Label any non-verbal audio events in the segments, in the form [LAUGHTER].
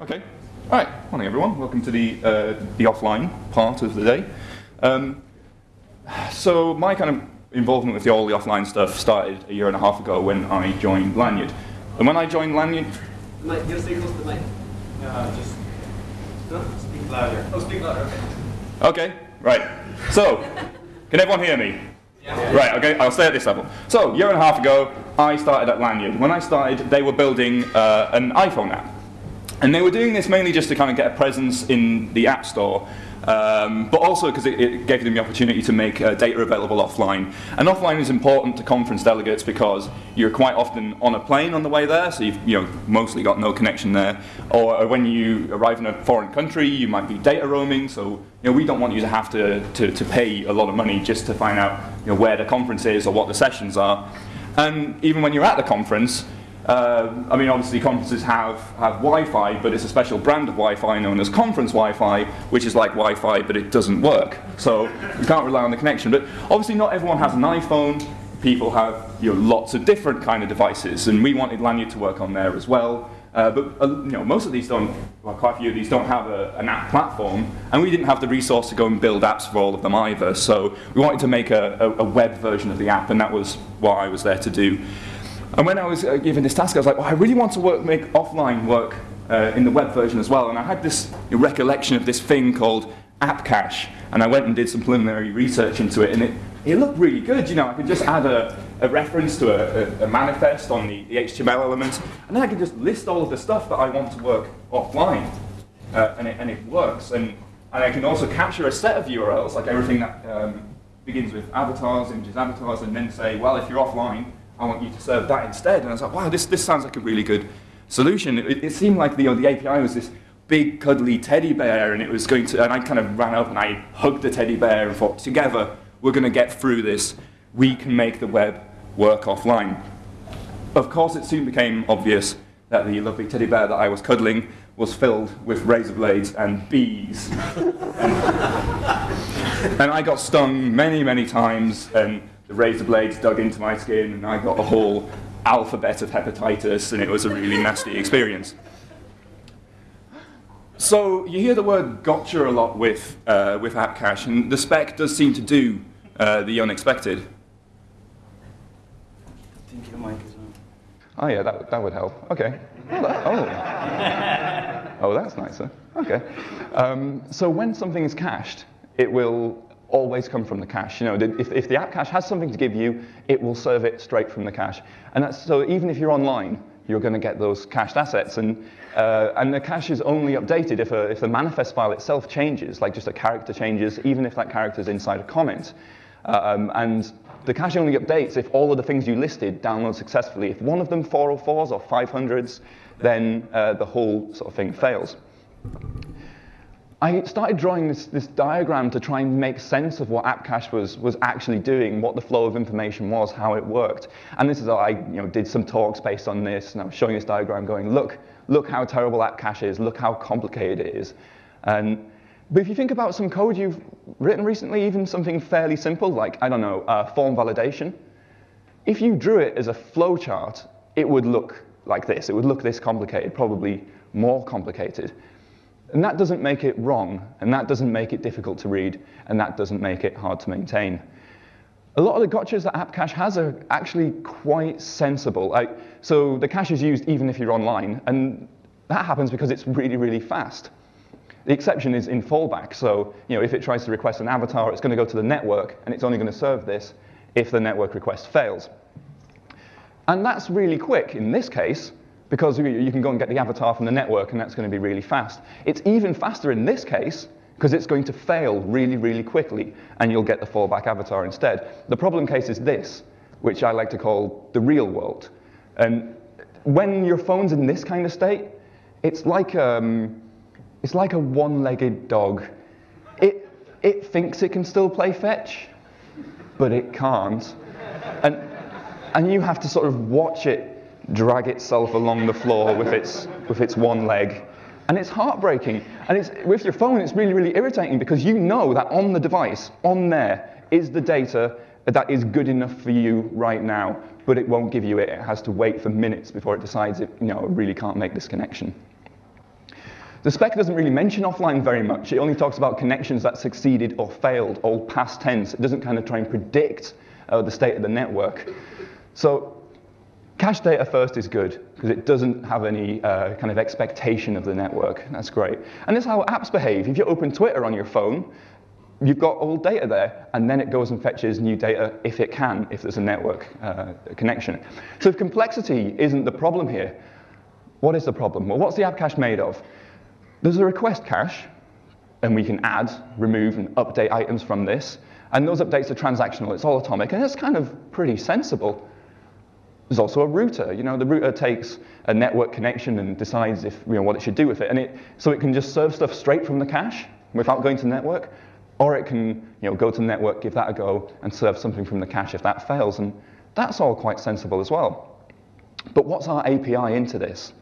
Okay. All right. Morning, everyone. Welcome to the uh, the offline part of the day. Um, so my kind of involvement with the, all the offline stuff started a year and a half ago when I joined Lanyrd. And when I joined Lanyrd, Mic, you stay close to the mic. Uh, just speak louder. Oh, speak louder. Okay. okay, right. So, can everyone hear me? Yeah. Right, okay, I'll stay at this level. So, a year and a half ago, I started at Lanyrd. When I started, they were building uh, an iPhone app. And they were doing this mainly just to kind of get a presence in the App Store, um, but also because it, it, gave them the opportunity to make uh, data available offline. And offline is important to conference delegates because you're quite often on a plane on the way there, so you've you know, mostly got no connection there. Or when you arrive in a foreign country, you might be data roaming, so you know, we don't want you to have to, to, to pay a lot of money just to find out you know, where the conference is or what the sessions are. And even when you're at the conference, uh, I mean, obviously conferences have, have Wi-Fi, but it's a special brand of Wi-Fi known as conference Wi-Fi, which is like Wi-Fi, but it doesn't work. So you can't rely on the connection. But obviously not everyone has an iPhone. People have you know, lots of different kind of devices, and we wanted Lanyrd to work on there as well. Uh, but uh, you know, most of these don't, well, quite a few of these don't have a, an app platform, and we didn't have the resource to go and build apps for all of them either. So we wanted to make a, a, a web version of the app, and that was what I was there to do. And when I was uh, given this task, I was like, well, I really want to work, make offline work uh, in the web version as well. And I had this recollection of this thing called App Cache, and I went and did some preliminary research into it, and it, it looked really good. You know, I could just add a, a reference to a, a, manifest on the, the, HTML elements, and then I could just list all of the stuff that I want to work offline, uh, and, it, and it works. And, and I can also capture a set of URLs, like everything that um, begins with avatars, images, avatars, and then say, well, if you're offline, I want you to serve that instead. And I was like, wow, this, this sounds like a really good solution. It, it seemed like the, you know, the API was this big cuddly teddy bear and it was going to, and I kind of ran up and I hugged the teddy bear and thought, together, we're going to get through this. We can make the web work offline. Of course, it soon became obvious that the lovely teddy bear that I was cuddling was filled with razor blades and bees. and, [LAUGHS] and I got stung many, many times, and the razor blades dug into my skin and I got a whole alphabet of hepatitis and it was a really nasty experience. So you hear the word gotcha a lot with, uh, with App Cache and the spec does seem to do uh, the unexpected. I think your mic is on. Oh yeah, that, that would help. Okay. Oh, that, oh. [LAUGHS] oh that's nicer. Okay. Um, so when something is cached, it will always come from the cache. You know, if, if the app cache has something to give you, it will serve it straight from the cache. And that's, so even if you're online, you're going to get those cached assets. And, uh, and the cache is only updated if, a, if the manifest file itself changes, like just a character changes, even if that character is inside a comment. Um, and the cache only updates if all of the things you listed download successfully. If one of them 404s or 500s, then uh, the whole sort of thing fails. I started drawing this, this diagram to try and make sense of what AppCache was, was actually doing, what the flow of information was, how it worked. And this is how I you know, did some talks based on this, and I was showing this diagram going, look, look how terrible AppCache is, look how complicated it is. And, but if you think about some code you've written recently, even something fairly simple, like, I don't know, uh, form validation, if you drew it as a flowchart, it would look like this. It would look this complicated, probably more complicated. And that doesn't make it wrong, and that doesn't make it difficult to read, and that doesn't make it hard to maintain. A lot of the gotchas that AppCache has are actually quite sensible. So the cache is used even if you're online, and that happens because it's really, really fast. The exception is in fallback. So you know, if it tries to request an avatar, it's going to go to the network, and it's only going to serve this if the network request fails. And that's really quick in this case, because you can go and get the avatar from the network, and that's going to be really fast. It's even faster in this case, because it's going to fail really, really quickly, and you'll get the fallback avatar instead. The problem case is this, which I like to call the real world. And when your phone's in this kind of state, it's like, um, it's like a one-legged dog. It, it thinks it can still play fetch, but it can't. And, and you have to sort of watch it drag itself along the floor with its, with its one leg. And it's heartbreaking. And it's, with your phone, it's really, really irritating because you know that on the device, on there, is the data that is good enough for you right now, but it won't give you it. It has to wait for minutes before it decides it, you know, it really can't make this connection. The spec doesn't really mention offline very much. It only talks about connections that succeeded or failed, all past tense. It doesn't kind of try and predict uh, the state of the network. So cache data first is good because it doesn't have any uh, kind of expectation of the network. That's great. And this is how apps behave. If you open Twitter on your phone, you've got old data there, and then it goes and fetches new data if it can, if there's a network uh, connection. So if complexity isn't the problem here, what is the problem? Well, what's the app cache made of? There's a request cache, and we can add, remove, and update items from this. And those updates are transactional. It's all atomic, and it's kind of pretty sensible. There's also a router. You know, the router takes a network connection and decides if you know what it should do with it, and it so it can just serve stuff straight from the cache without going to the network, or it can you know go to the network, give that a go, and serve something from the cache if that fails, and that's all quite sensible as well. But what's our API into this?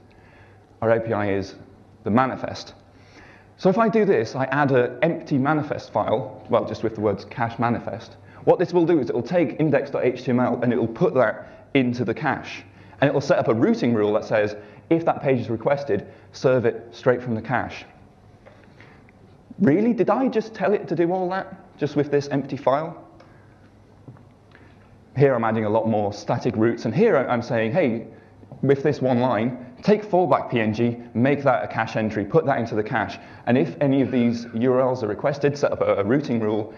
Our API is the manifest. So if I do this, I add an empty manifest file, well, just with the words cache manifest. What this will do is it will take index.html and it will put that into the cache. And it will set up a routing rule that says, if that page is requested, serve it straight from the cache. Really? Did I just tell it to do all that, just with this empty file? Here I'm adding a lot more static routes, and here I'm saying, hey, with this one line, take fallback PNG, make that a cache entry, put that into the cache, and if any of these URLs are requested, set up a, a routing rule,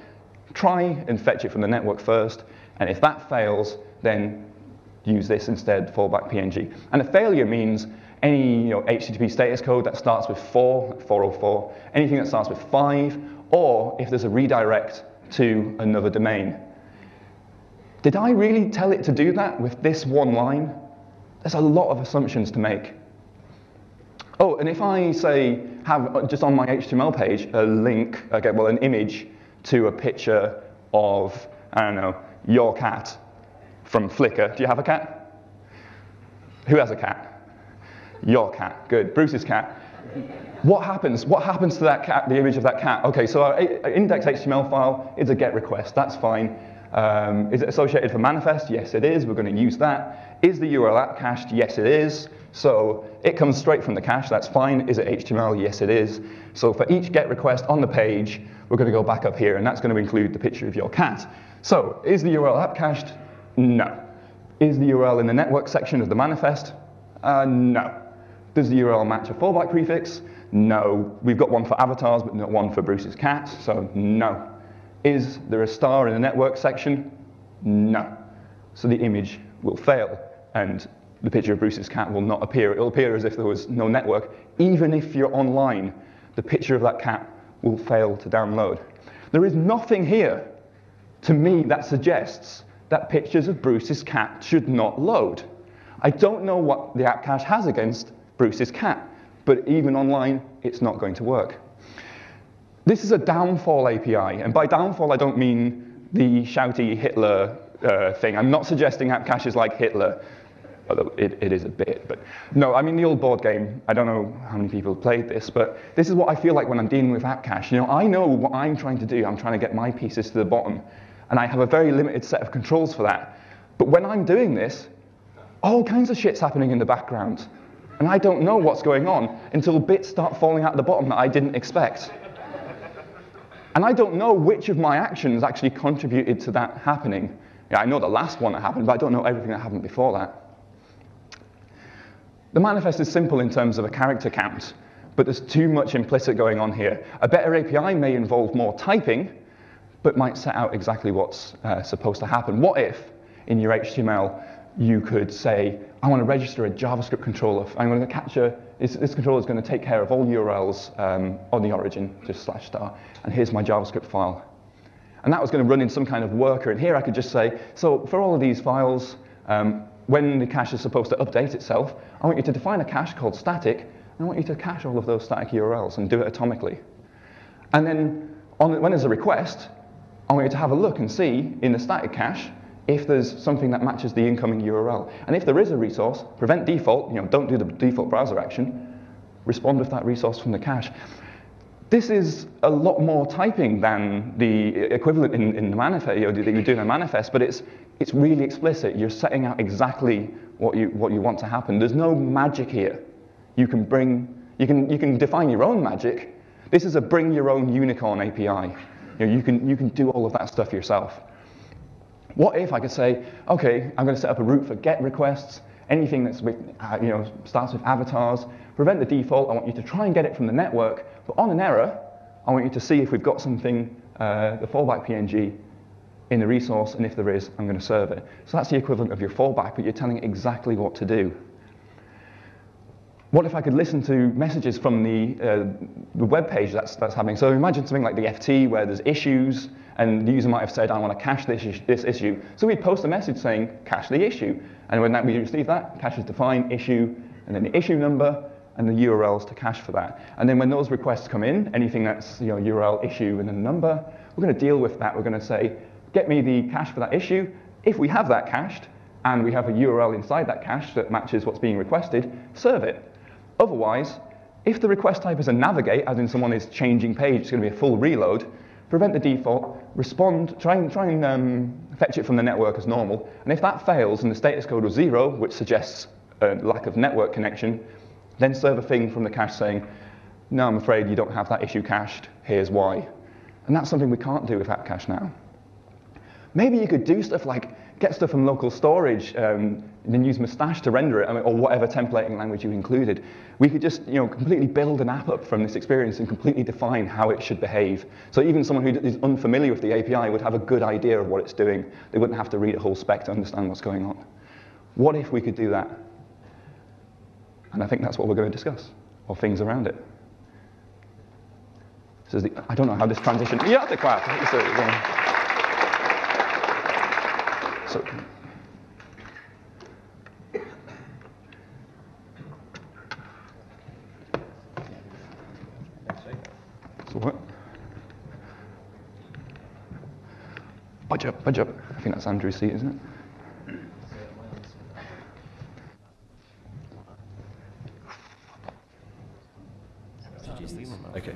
try and fetch it from the network first, and if that fails, then use this instead, fallback PNG. And a failure means any you know, HTTP status code that starts with 4, 404, anything that starts with 5, or if there's a redirect to another domain. Did I really tell it to do that with this one line? There's a lot of assumptions to make. Oh, and if I say have uh, just on my HTML page a link, okay, well, an image to a picture of, I don't know, your cat from Flickr. Do you have a cat? Who has a cat? Your cat. Good. Bruce's cat. What happens? What happens to that cat, the image of that cat? Okay, so our index HTML file is a GET request. That's fine. Um, is it associated for manifest? Yes, it is. We're going to use that. Is the URL app cached? Yes, it is. So it comes straight from the cache. That's fine. Is it HTML? Yes, it is. So for each GET request on the page, we're going to go back up here, and that's going to include the picture of your cat. So is the URL app cached? No. Is the URL in the network section of the manifest? Uh, no. Does the URL match a fallback prefix? No. We've got one for avatars, but not one for Bruce's cat, so no. Is there a star in the network section? No. So the image will fail, and the picture of Bruce's cat will not appear. It will appear as if there was no network. Even if you're online, the picture of that cat will fail to download. There is nothing here to me that suggests that pictures of Bruce's cat should not load. I don't know what the app cache has against Bruce's cat, but even online, it's not going to work. This is a downfall API, and by downfall I don't mean the shouty Hitler uh, thing. I'm not suggesting app cache is like Hitler, although it, it is a bit. But no, I mean the old board game. I don't know how many people played this, but this is what I feel like when I'm dealing with app cache. You know, I know what I'm trying to do. I'm trying to get my pieces to the bottom, and I have a very limited set of controls for that. But when I'm doing this, all kinds of shit's happening in the background, and I don't know what's going on until bits start falling out the bottom that I didn't expect. And I don't know which of my actions actually contributed to that happening. Yeah, I know the last one that happened, but I don't know everything that happened before that. The manifest is simple in terms of a character count, but there's too much implicit going on here. A better API may involve more typing, but might set out exactly what's uh, supposed to happen. What if, in your HTML, you could say, I want to register a JavaScript controller. I'm going to capture, this, this controller is going to take care of all URLs um, on the origin, just slash star, and here's my JavaScript file. And that was going to run in some kind of worker, and here I could just say, so for all of these files, um, when the cache is supposed to update itself, I want you to define a cache called static, and I want you to cache all of those static URLs and do it atomically. And then on, when there's a request, I want you to have a look and see in the static cache if there's something that matches the incoming URL. And if there is a resource, prevent default, you know, don't do the default browser action, respond with that resource from the cache. This is a lot more typing than the equivalent in, in the manifest, you know, that you do in a manifest, but it's, it's really explicit. You're setting out exactly what you, what you want to happen. There's no magic here. You can bring You can, you can define your own magic. This is a bring your own unicorn API. You, know, you, can, you can do all of that stuff yourself. What if I could say, okay, I'm going to set up a route for GET requests, anything that's uh, you know, starts with avatars, prevent the default, I want you to try and get it from the network, but on an error, I want you to see if we've got something, uh, the fallback PNG, in the resource, and if there is, I'm going to serve it. So that's the equivalent of your fallback, but you're telling it exactly what to do. What if I could listen to messages from the, uh, the web page that's, that's happening? So imagine something like the FT where there's issues, and the user might have said, I want to cache this, this issue. So we'd post a message saying, cache the issue. And when that, we receive that, cache is defined, issue, and then the issue number, and the URLs to cache for that. And then when those requests come in, anything that's you know, URL issue and a number, we're going to deal with that. We're going to say, get me the cache for that issue. If we have that cached, and we have a URL inside that cache that matches what's being requested, serve it. Otherwise, if the request type is a navigate, as in someone is changing page, it's going to be a full reload, prevent the default, respond, try and, try and um, fetch it from the network as normal. And if that fails and the status code was zero, which suggests a lack of network connection, then serve a thing from the cache saying, no, I'm afraid you don't have that issue cached, here's why. And that's something we can't do with app cache now. Maybe you could do stuff like get stuff from local storage, um, and then use Mustache to render it, I mean, or whatever templating language you included. We could just you know, completely build an app up from this experience and completely define how it should behave. So even someone who is unfamiliar with the API would have a good idea of what it's doing. They wouldn't have to read a whole spec to understand what's going on. What if we could do that? And I think that's what we're going to discuss, or things around it. So the, I don't know how this transition. Yeah, the clap. So, so what? Budge up, budge up. I think that's Andrew's seat, isn't it? Okay.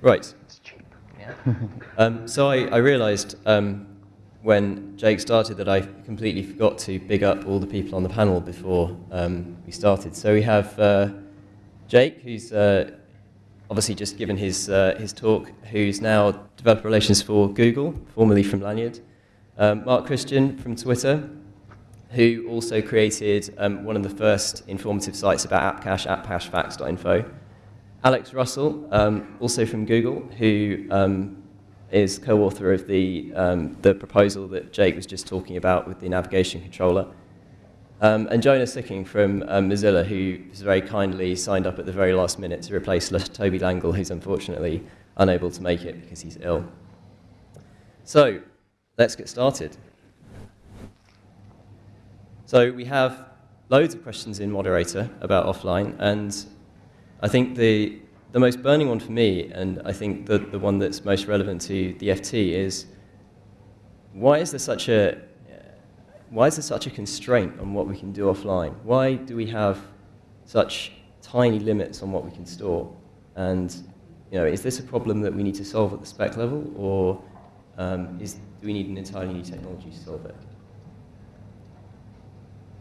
Right. [LAUGHS] um, so I, I realised um, when Jake started that I completely forgot to big up all the people on the panel before um, we started. So we have uh, Jake, who's uh, obviously just given his, uh, his talk, who's now developer relations for Google, formerly from Lanyrd. Um, Mark Christian from Twitter, who also created um, one of the first informative sites about AppCache, appcachefacts.info. Alex Russell, um, also from Google, who um, is co-author of the, um, the proposal that Jake was just talking about with the navigation controller. Um, and Jonas Sicking from um, Mozilla, who very kindly signed up at the very last minute to replace Tobie Langel, who's unfortunately unable to make it because he's ill. So, let's get started. So we have loads of questions in Moderator about offline, and I think the, the most burning one for me, and I think the, the one that's most relevant to the FT is, why is there such a, why is there such a constraint on what we can do offline? Why do we have such tiny limits on what we can store? And you know, is this a problem that we need to solve at the spec level, or um, is, do we need an entirely new technology to solve it?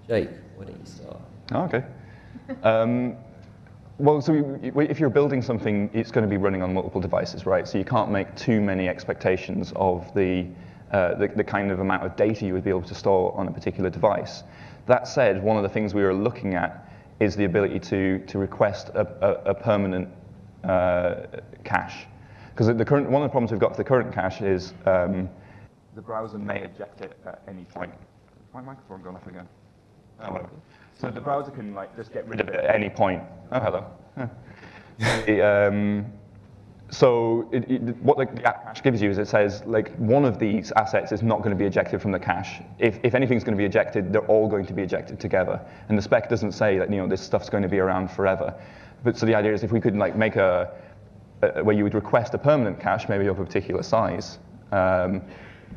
Jake, why don't you start? Oh, okay. Um, well, so if you're building something, it's going to be running on multiple devices, right? So you can't make too many expectations of the, uh, the, the, kind of amount of data you would be able to store on a particular device. That said, one of the things we were looking at is the ability to, to request a, a, a permanent uh, cache. Because the current, one of the problems we've got with the current cache is um, the browser may eject it at any point. My microphone gone off again? Oh. So the browser can like just get rid of it at any point. Oh, hello. it, um, so it, it, what the, the app cache gives you is it says like one of these assets is not going to be ejected from the cache. If, if anything's going to be ejected, they're all going to be ejected together. And the spec doesn't say that you know this stuff's going to be around forever. But so the idea is if we could like make a, a where you would request a permanent cache, maybe of a particular size, um,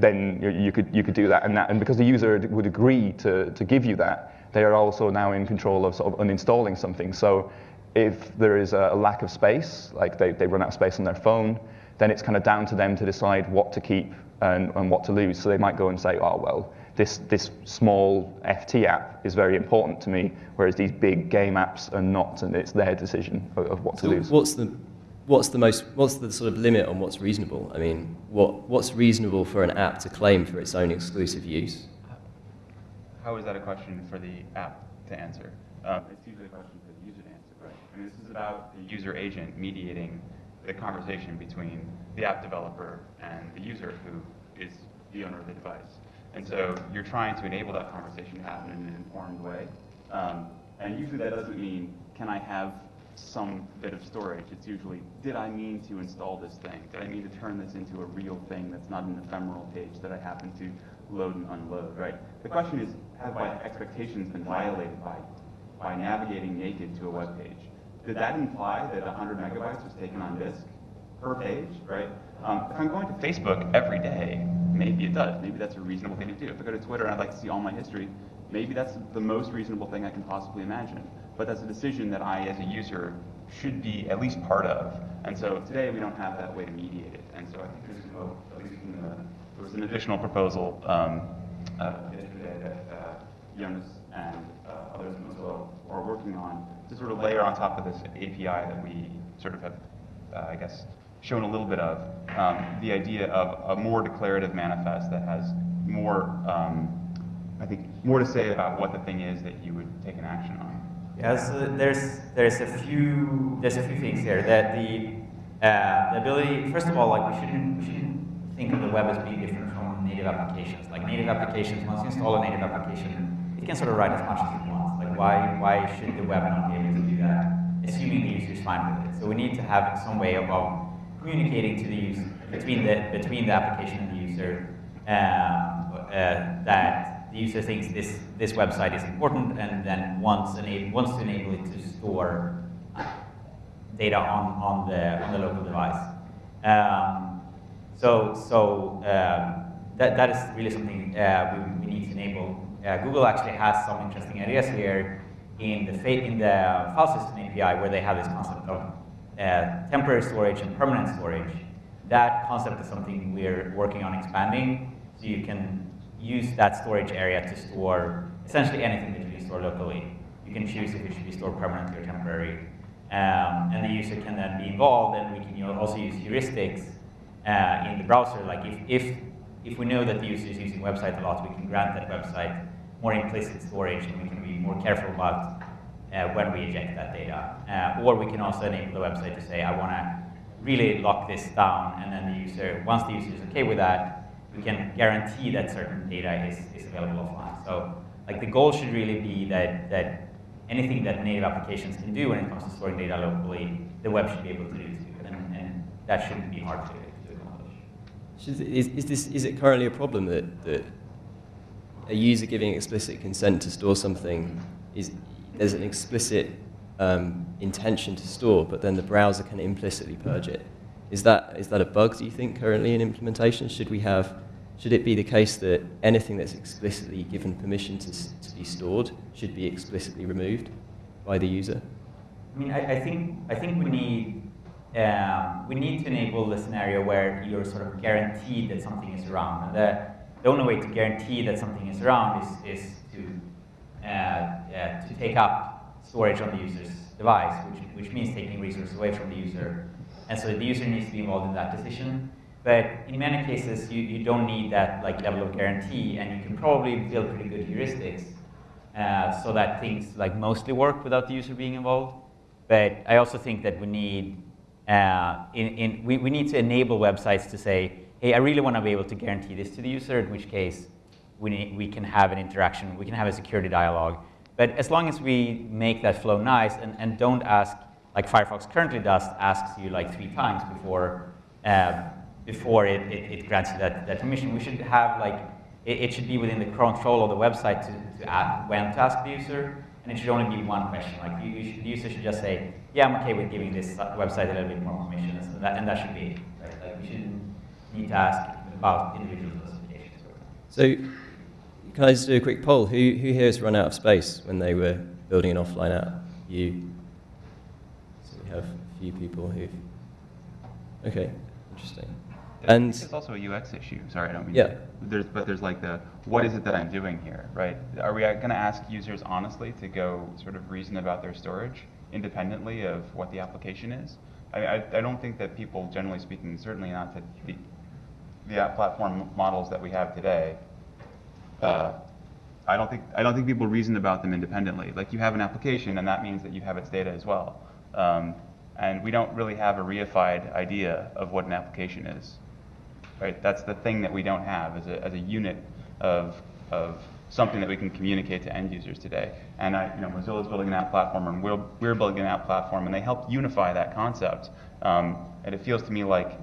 then you, you, could you could do that. And that and because the user would agree to to give you that, they are also now in control of sort of uninstalling something. So if there is a lack of space, like they, they run out of space on their phone, then it's kind of down to them to decide what to keep and, and what to lose. So they might go and say, oh, well, this, this small FT app is very important to me, whereas these big game apps are not, and it's their decision of, of what So to lose. what's the what's the most what's the sort of limit on what's reasonable? I mean, what what's reasonable for an app to claim for its own exclusive use? How is that a question for the app to answer? Um, it's usually a question for the user to answer, right? I mean, this is about the user agent mediating the conversation between the app developer and the user who is the owner of the device. And so you're trying to enable that conversation to happen in an informed way. Um, and usually that doesn't mean, can I have some bit of storage? It's usually, did I mean to install this thing? Did I mean to turn this into a real thing that's not an ephemeral page that I happen to load and unload, right? The question is, have my expectations been violated by, by navigating naked to a web page? Did that imply that 100 megabytes was taken on disk per page, right? Um, if I'm going to Facebook every day, maybe it does. Maybe that's a reasonable thing to do. If I go to Twitter and I'd like to see all my history, maybe that's the most reasonable thing I can possibly imagine. But that's a decision that I, as a user, should be at least part of. And so today we don't have that way to mediate it. And so I think there's hope, at least in the, there was an additional proposal um, uh, yesterday that uh, Jonas and uh, others in Mozilla are working on to sort of layer on top of this API that we sort of have, uh, I guess, shown a little bit of, um, the idea of a more declarative manifest that has more, um, I think, more to say about what the thing is that you would take an action on. Yeah, so there's there's a few there's a few things here that the uh, the ability first of all like we shouldn't we shouldn't think of the web as being different from native applications. Like native applications, once you install a native application, it can sort of write as much as it wants. Like why why should the web not be able to do that? Assuming the user is fine with it. So we need to have some way of, of communicating to the user between the between the application and the user um, uh, that the user thinks this, this website is important and then wants, ena- wants to enable it to store data on, on, the, on the local device. Um, so so um, that, that is really something uh, we, we need to enable. Uh, Google actually has some interesting ideas here in the, in the file system API where they have this concept of uh, temporary storage and permanent storage. That concept is something we're working on expanding so you can use that storage area to store essentially anything that you store locally. You can choose if it should be stored permanently or temporary. Um, and the user can then be involved, and we can also use heuristics uh, in the browser. Like if, if, if we know that the user is using website a lot, we can grant that website more implicit storage, and we can be more careful about uh, when we eject that data. Uh, or we can also enable the website to say, I want to really lock this down, and then the user, once the user is okay with that, we can guarantee that certain data is, is available offline. So like the goal should really be that, that anything that native applications can do when it comes to storing data locally, the web should be able to do too. And, and that shouldn't be hard to, accomplish. Is, is, is this, is it currently a problem that, that a user giving explicit consent to store something is there's an explicit um, intention to store, but then the browser can implicitly purge it? Is that, is that a bug, do you think, currently in implementation? Should we have, should it be the case that anything that's explicitly given permission to, to be stored should be explicitly removed by the user? I mean, I, I think I think we need um, we need to enable the scenario where you're sort of guaranteed that something is around. And the, the only way to guarantee that something is around is, is to uh, uh, to take up storage on the user's device, which which means taking resources away from the user. And so the user needs to be involved in that decision. But in many cases, you, you don't need that like level of guarantee, and you can probably build pretty good heuristics uh, so that things like mostly work without the user being involved. But I also think that we need, uh, in, in, we, we need to enable websites to say, hey, I really want to be able to guarantee this to the user, in which case we, need, we can have an interaction, we can have a security dialogue. But as long as we make that flow nice and, and don't ask, like Firefox currently does, asks you like three times before, um, before it, it, it grants you that, that permission, we should have like, it, it should be within the control of the website to, to ask, when to ask the user, and it should only be one question. Like you, you should, the user should just say, "Yeah, I'm okay with giving this website a little bit more permission," and that, and that should be it. Right? Like we shouldn't need to ask about individual specifications. So, can I just do a quick poll? Who, who here has run out of space when they were building an offline app? You. So we have a few people who. Okay, interesting. And it's also a UX issue. Sorry, I don't mean. Yeah. To, there's, but there's like the what is it that I'm doing here, right? Are we going to ask users honestly to go sort of reason about their storage independently of what the application is? I, I, I don't think that people, generally speaking, certainly not to the, the app platform models that we have today. Uh, I don't think I don't think people reason about them independently. Like you have an application, and that means that you have its data as well. Um, and we don't really have a reified idea of what an application is. Right? That's the thing that we don't have as a, as a unit of, of something that we can communicate to end users today. And I, you know, Mozilla's building an app platform, and we're, we're building an app platform, and they help unify that concept. Um, and it feels to me like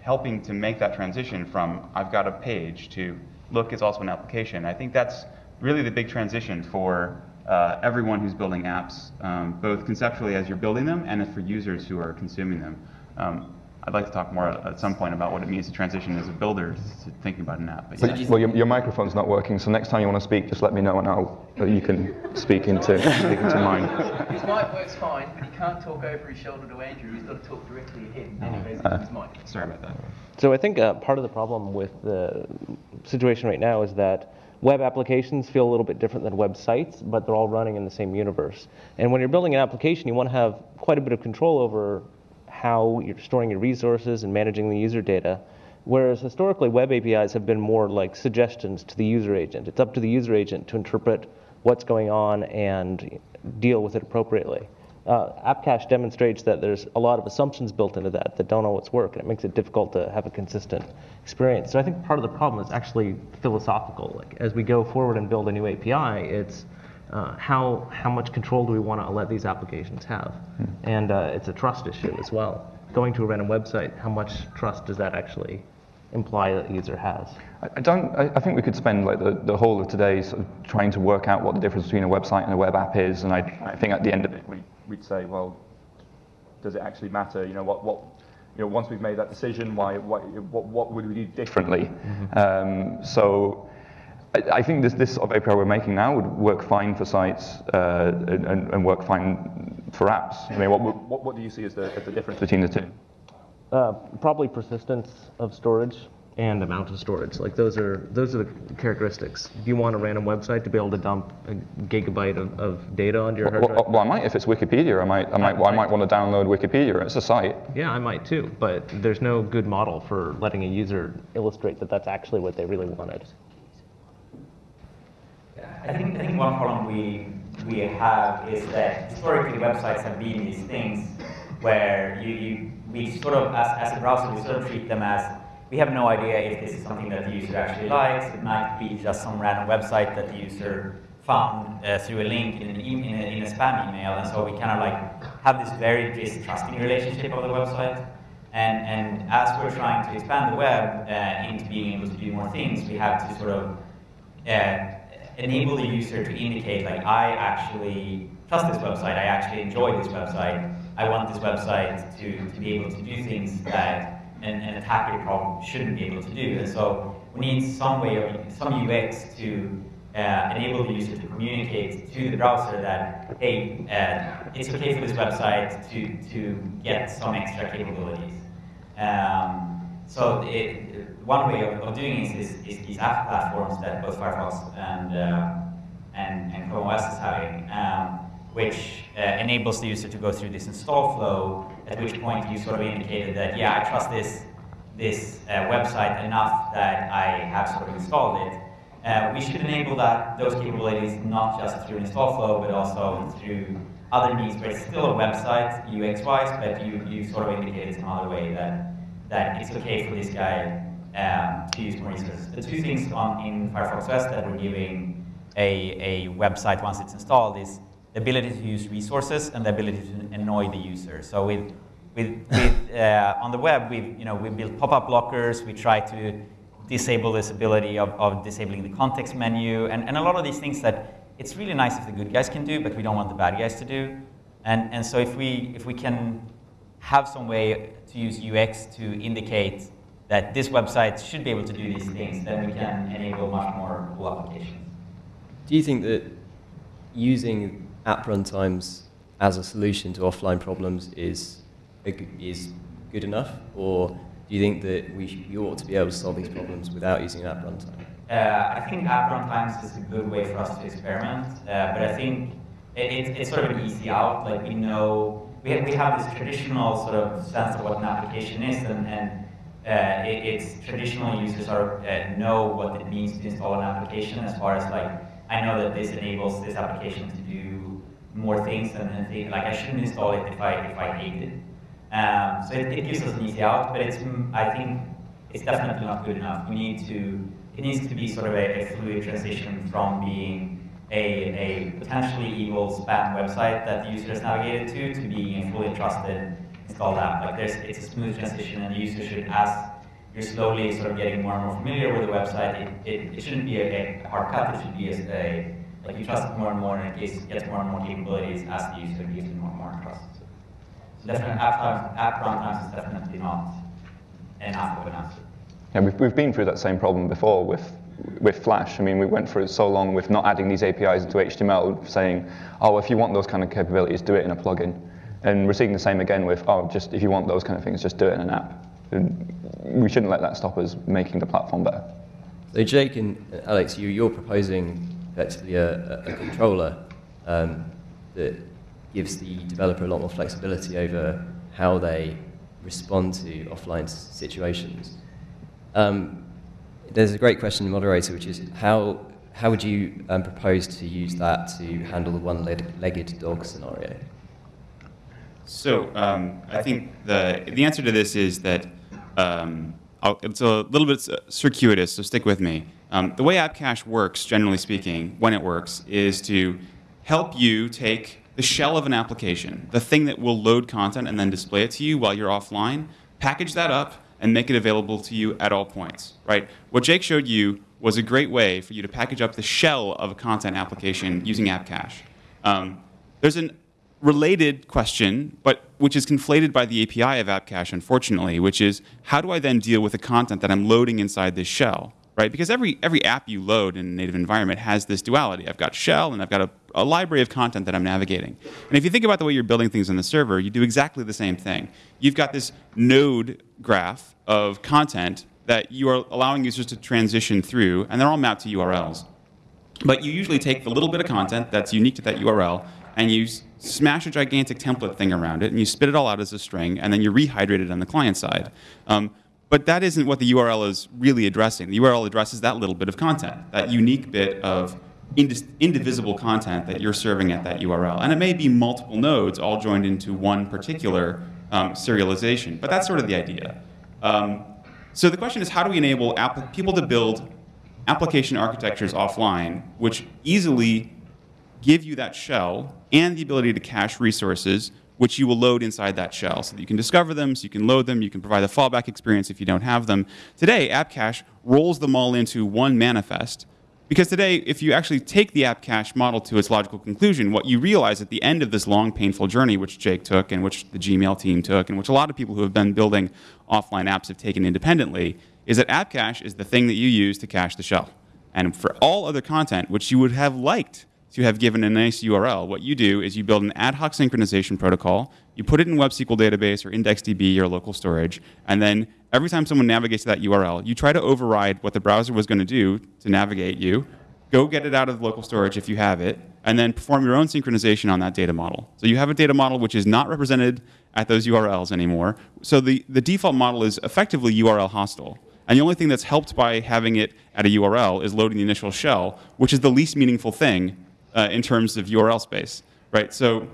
helping to make that transition from I've got a page to look, it's also an application. I think that's really the big transition for uh, everyone who's building apps, um, both conceptually as you're building them and for users who are consuming them. Um, I'd like to talk more at some point about what it means to transition as a builder to thinking about an app. But But, yeah. well, your, your microphone's not working, so next time you want to speak, just let me know and I'll, you can speak into, speak into mine. [LAUGHS] His mic works fine, but he can't talk over his shoulder to Andrew. He's got to talk directly at him. Anyways, Uh. his mic. Sorry about that. So I think uh, part of the problem with the situation right now is that web applications feel a little bit different than websites, but they're all running in the same universe. And when you're building an application, you want to have quite a bit of control over how you're storing your resources and managing the user data. Whereas historically, web APIs have been more like suggestions to the user agent. It's up to the user agent to interpret what's going on and deal with it appropriately. Uh, AppCache demonstrates that there's a lot of assumptions built into that that don't always work, and it makes it difficult to have a consistent experience. So I think part of the problem is actually philosophical. Like as we go forward and build a new API, it's uh, how how much control do we want to let these applications have, and uh, it's a trust issue as well. Going to a random website, how much trust does that actually imply that the user has? I don't. I, I think we could spend like the, the whole of today sort of trying to work out what the difference between a website and a web app is, and I, I think at the end of it, we, we'd say, well, does it actually matter? You know, what, what, you know, once we've made that decision, why, why what, what would we do differently? Um, so. I, I think this, this sort of API we're making now would work fine for sites uh, and, and work fine for apps. I mean, what, what, what do you see as the, as the difference between the two? Uh, probably persistence of storage and amount of storage. Like those are those are the characteristics. If you want a random website to be able to dump a gigabyte of, of data onto your hard Well, drive? well, I might if it's Wikipedia. I might, I might, I might want to download Wikipedia. It's a site. Yeah, I might too, but there's no good model for letting a user illustrate that that's actually what they really wanted. I think, I think one problem we, we have is that historically websites have been these things where you, you, we sort of, as, as a browser, we sort of treat them as, we have no idea if this is something that the user actually likes. It might be just some random website that the user found uh, through a link in, an e- in, a, in a spam email. And so we kind of like have this very distrusting relationship of the website. And, and as we're trying to expand the web uh, into being able to do more things, we have to sort of uh, enable the user to indicate like I actually trust this website, I actually enjoy this website, I want this website to, to be able to do things that an, an attacker probably shouldn't be able to do. And so we need some way of some UX to uh, enable the user to communicate to the browser that hey, uh, it's okay for this website to, to get some extra capabilities. Um, so it, one way of, of doing this is, is these app platforms that both Firefox and, uh, and, and Chrome OS is having, um, which uh, enables the user to go through this install flow, at which point you sort of indicated that, yeah, I trust this, this uh, website enough that I have sort of installed it. Uh, we should enable that, those capabilities not just through install flow, but also through other means where it's still a website UX-wise, but you, you sort of indicated some other way that, that it's okay for this guy um, to use more resources. The two things on, in Firefox OS that we're giving a, a website once it's installed is the ability to use resources and the ability to annoy the user. So with, with, with [LAUGHS] uh, on the web, we've, you know, we built pop-up blockers, we try to disable this ability of, of disabling the context menu, and, and a lot of these things that it's really nice if the good guys can do, but we don't want the bad guys to do. And, and so if we, if we can have some way to use UX to indicate that this website should be able to do these things, then we can enable much more cool applications. Do you think that using app runtimes as a solution to offline problems is, is good enough? Or do you think that we, should, we ought to be able to solve these problems without using an app runtime? Uh, I think app runtimes is a good way for us to experiment, uh, but I think it, it, it's sort of an easy out. Like we know, we have, we have this traditional sort of sense of what an application is, and, and uh, it, it's traditional users are uh, know what it means to install an application as far as like, I know that this enables this application to do more things than and think, like I shouldn't install it if I, if I hate it. Um, so it, it, gives us an easy out, but it's, I think it's definitely not good enough. We need to, it needs to be sort of a, a fluid transition from being a, a potentially evil spam website that the user has navigated to, to being a fully trusted Like there's, it's a smooth transition and the user should, as you're slowly sort of getting more and more familiar with the website, it, it, it shouldn't be a, a hard cut, it should be a, like you trust it more and more and it gets more and more capabilities as the user gives you more and more trust. So definitely app, times, app runtimes is definitely not enough of an answer. Yeah, we've, we've been through that same problem before with, with Flash. I mean, we went through it so long with not adding these APIs into HTML, saying, oh, if you want those kind of capabilities, do it in a plugin. And we're seeing the same again with, oh, just if you want those kind of things, just do it in an app. And we shouldn't let that stop us making the platform better. So Jake and Alex, you, you're proposing effectively a, a controller um, that gives the developer a lot more flexibility over how they respond to offline situations. Um, there's a great question moderator, which is how, how would you um, propose to use that to handle the one-legged dog scenario? So um, I think the, the answer to this is that um, it's a little bit circuitous, so stick with me. Um, the way AppCache works, generally speaking, when it works, is to help you take the shell of an application, the thing that will load content and then display it to you while you're offline, package that up and make it available to you at all points, right? What Jake showed you was a great way for you to package up the shell of a content application using AppCache. Um, there's a related question, but which is conflated by the API of AppCache, unfortunately, which is how do I then deal with the content that I'm loading inside this shell? right? Because every, every app you load in a native environment has this duality. I've got shell and I've got a, a, library of content that I'm navigating. And if you think about the way you're building things on the server, you do exactly the same thing. You've got this node graph of content that you are allowing users to transition through, and they're all mapped to URLs. But you usually take the little bit of content that's unique to that URL, and you smash a gigantic template thing around it, and you spit it all out as a string, and then you rehydrate it on the client side. Um, but that isn't what the URL is really addressing. The URL addresses that little bit of content, that unique bit of indivisible content that you're serving at that URL. And it may be multiple nodes all joined into one particular um, serialization, but that's sort of the idea. Um, so the question is, how do we enable people to build application architectures offline, which easily give you that shell and the ability to cache resources which you will load inside that shell so that you can discover them, so you can load them, you can provide a fallback experience if you don't have them. Today, AppCache rolls them all into one manifest. Because today, if you actually take the AppCache model to its logical conclusion, what you realize at the end of this long, painful journey, which Jake took and which the Gmail team took, and which a lot of people who have been building offline apps have taken independently, is that AppCache is the thing that you use to cache the shell. And for all other content, which you would have liked to have given a nice URL. What you do is you build an ad hoc synchronization protocol, you put it in WebSQL database or IndexedDB or local storage, and then every time someone navigates to that URL, you try to override what the browser was going to do to navigate you, go get it out of local storage if you have it, and then perform your own synchronization on that data model. So you have a data model which is not represented at those URLs anymore. So the, the default model is effectively URL hostile. And the only thing that's helped by having it at a URL is loading the initial shell, which is the least meaningful thing uh, in terms of URL space, right? So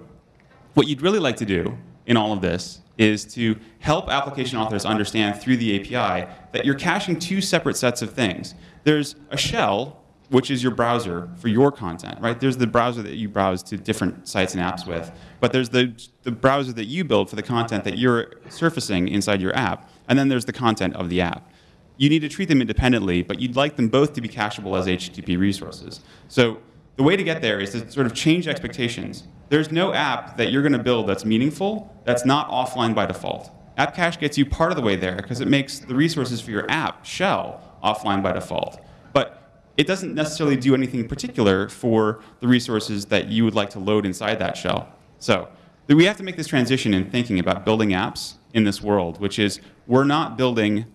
what you'd really like to do in all of this is to help application authors understand through the API that you're caching two separate sets of things. There's a shell, which is your browser for your content, right? There's the browser that you browse to different sites and apps with, but there's the, the browser that you build for the content that you're surfacing inside your app, and then there's the content of the app. You need to treat them independently, but you'd like them both to be cacheable as HTTP resources. So the way to get there is to sort of change expectations. There's no app that you're going to build that's meaningful that's not offline by default. AppCache gets you part of the way there because it makes the resources for your app shell offline by default. But it doesn't necessarily do anything particular for the resources that you would like to load inside that shell. So we have to make this transition in thinking about building apps in this world, which is we're not building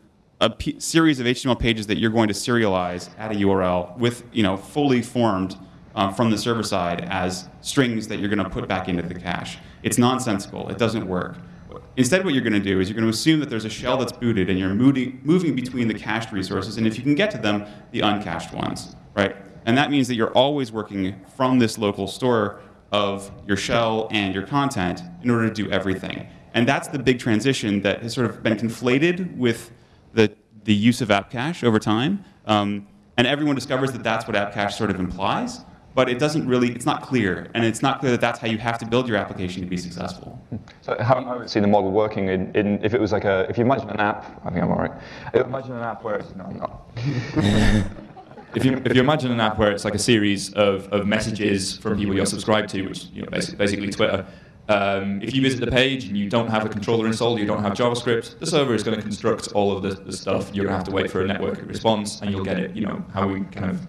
a series of HTML pages that you're going to serialize at a URL with, you know, fully formed um, from the server side as strings that you're going to put back into the cache. It's nonsensical. It doesn't work. Instead, what you're going to do is you're going to assume that there's a shell that's booted and you're moving, moving between the cached resources, and if you can get to them, the uncached ones, right? And that means that you're always working from this local store of your shell and your content in order to do everything. And that's the big transition that has sort of been conflated with the, the use of app cache over time. Um, and everyone discovers that that's what app cache sort of implies, but it doesn't really, it's not clear. And it's not clear that that's how you have to build your application to be successful. So how I would see the model working in, in, if it was like a, if you imagine an app, I think I'm all right. Imagine an app where it's, no, I'm not. [LAUGHS] if you, if you imagine an app where it's like a series of, of messages from people you're subscribed to, which you know, basically, basically Twitter, um, if you visit the page and you don't have a controller installed, you don't have JavaScript, the server is going to construct all of the, the stuff. You're going to have to wait for a network response, and you'll get it. You know how we kind of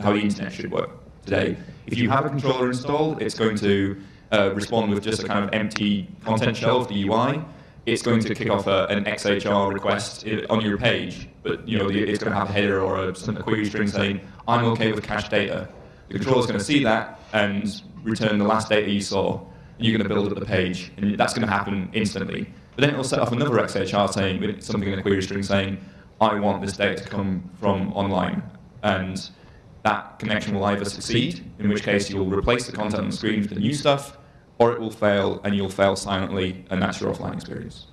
how the internet should work today. If you have a controller installed, it's going to uh, respond with just a kind of empty content shell of the UI. It's going to kick off a, an XHR request on your page, but you know it's going to have a header or a, a query string saying, "I'm okay with cached data." The controller is going to see that and return the last data you saw And you're going to build up the page, and that's going to happen instantly. But then it'll set off another XHR saying, something in a query string saying, I want this data to come from online. And that connection will either succeed, in which case you'll replace the content on the screen with the new stuff, or it will fail, and you'll fail silently, and that's your offline experience.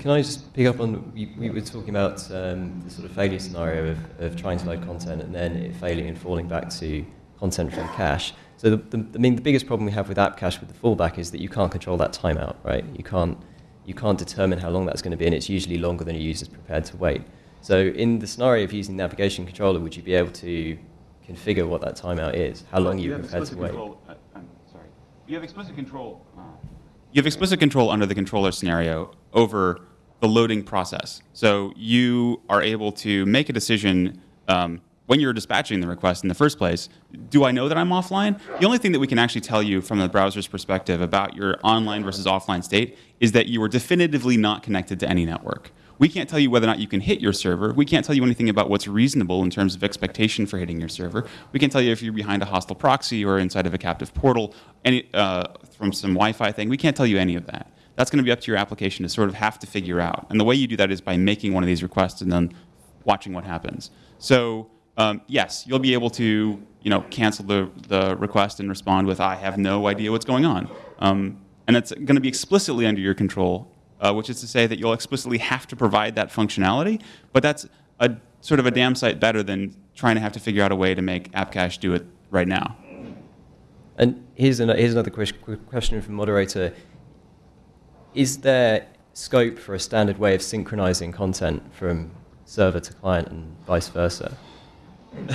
can I just pick up on, we, we were talking about um, the sort of failure scenario of, of trying to load content and then it failing and falling back to content from cache. So the, the, I mean, the biggest problem we have with app cache with the fallback is that you can't control that timeout, right? You can't, you can't determine how long that's going to be, and it's usually longer than a user's prepared to wait. So in the scenario of using navigation controller, would you be able to configure what that timeout is? How long you are prepared to wait? Control, uh, I'm sorry. You have explicit control. Uh, you have explicit control under the controller scenario over the loading process. So you are able to make a decision um, when you're dispatching the request in the first place, do I know that I'm offline? The only thing that we can actually tell you from the browser's perspective about your online versus offline state is that you are definitively not connected to any network. We can't tell you whether or not you can hit your server. We can't tell you anything about what's reasonable in terms of expectation for hitting your server. We can tell you if you're behind a hostile proxy or inside of a captive portal any, uh, from some Wi-Fi thing. We can't tell you any of that. That's going to be up to your application to sort of have to figure out. And the way you do that is by making one of these requests and then watching what happens. So um, yes, you'll be able to you know, cancel the, the request and respond with, I have no idea what's going on. Um, and it's going to be explicitly under your control, uh, which is to say that you'll explicitly have to provide that functionality, but that's a sort of a damn sight better than trying to have to figure out a way to make App Cache do it right now. And here's, an, here's another question from moderator. Is there scope for a standard way of synchronizing content from server to client and vice versa? [LAUGHS]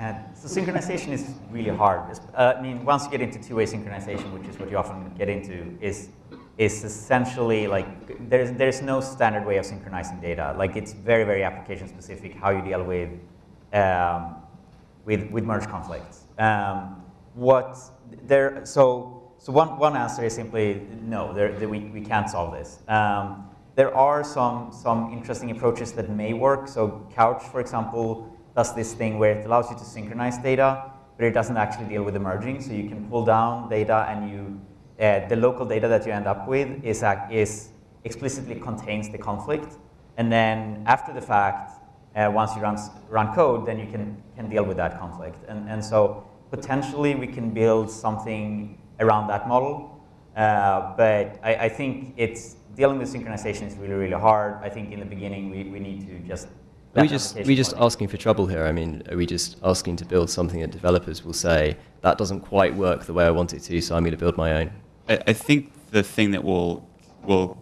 Uh, so synchronization is really hard. Uh, I mean, once you get into two-way synchronization, which is what you often get into, is is essentially like there's there's no standard way of synchronizing data. Like it's very very application specific how you deal with um, with with merge conflicts. Um, what there so so one one answer is simply no. There, there we we can't solve this. Um, there are some some interesting approaches that may work. So Couch, for example does this thing where it allows you to synchronize data, but it doesn't actually deal with the merging. So you can pull down data and you, uh, the local data that you end up with is, is explicitly contains the conflict. And then after the fact, uh, once you run, run code, then you can, can deal with that conflict. And, and so potentially we can build something around that model. Uh, but I, I think it's dealing with synchronization is really, really hard. I think in the beginning we, we need to just are we just we just asking for trouble here? I mean, are we just asking to build something that developers will say that doesn't quite work the way I want it to, so I'm going to build my own? I, I think the thing that will will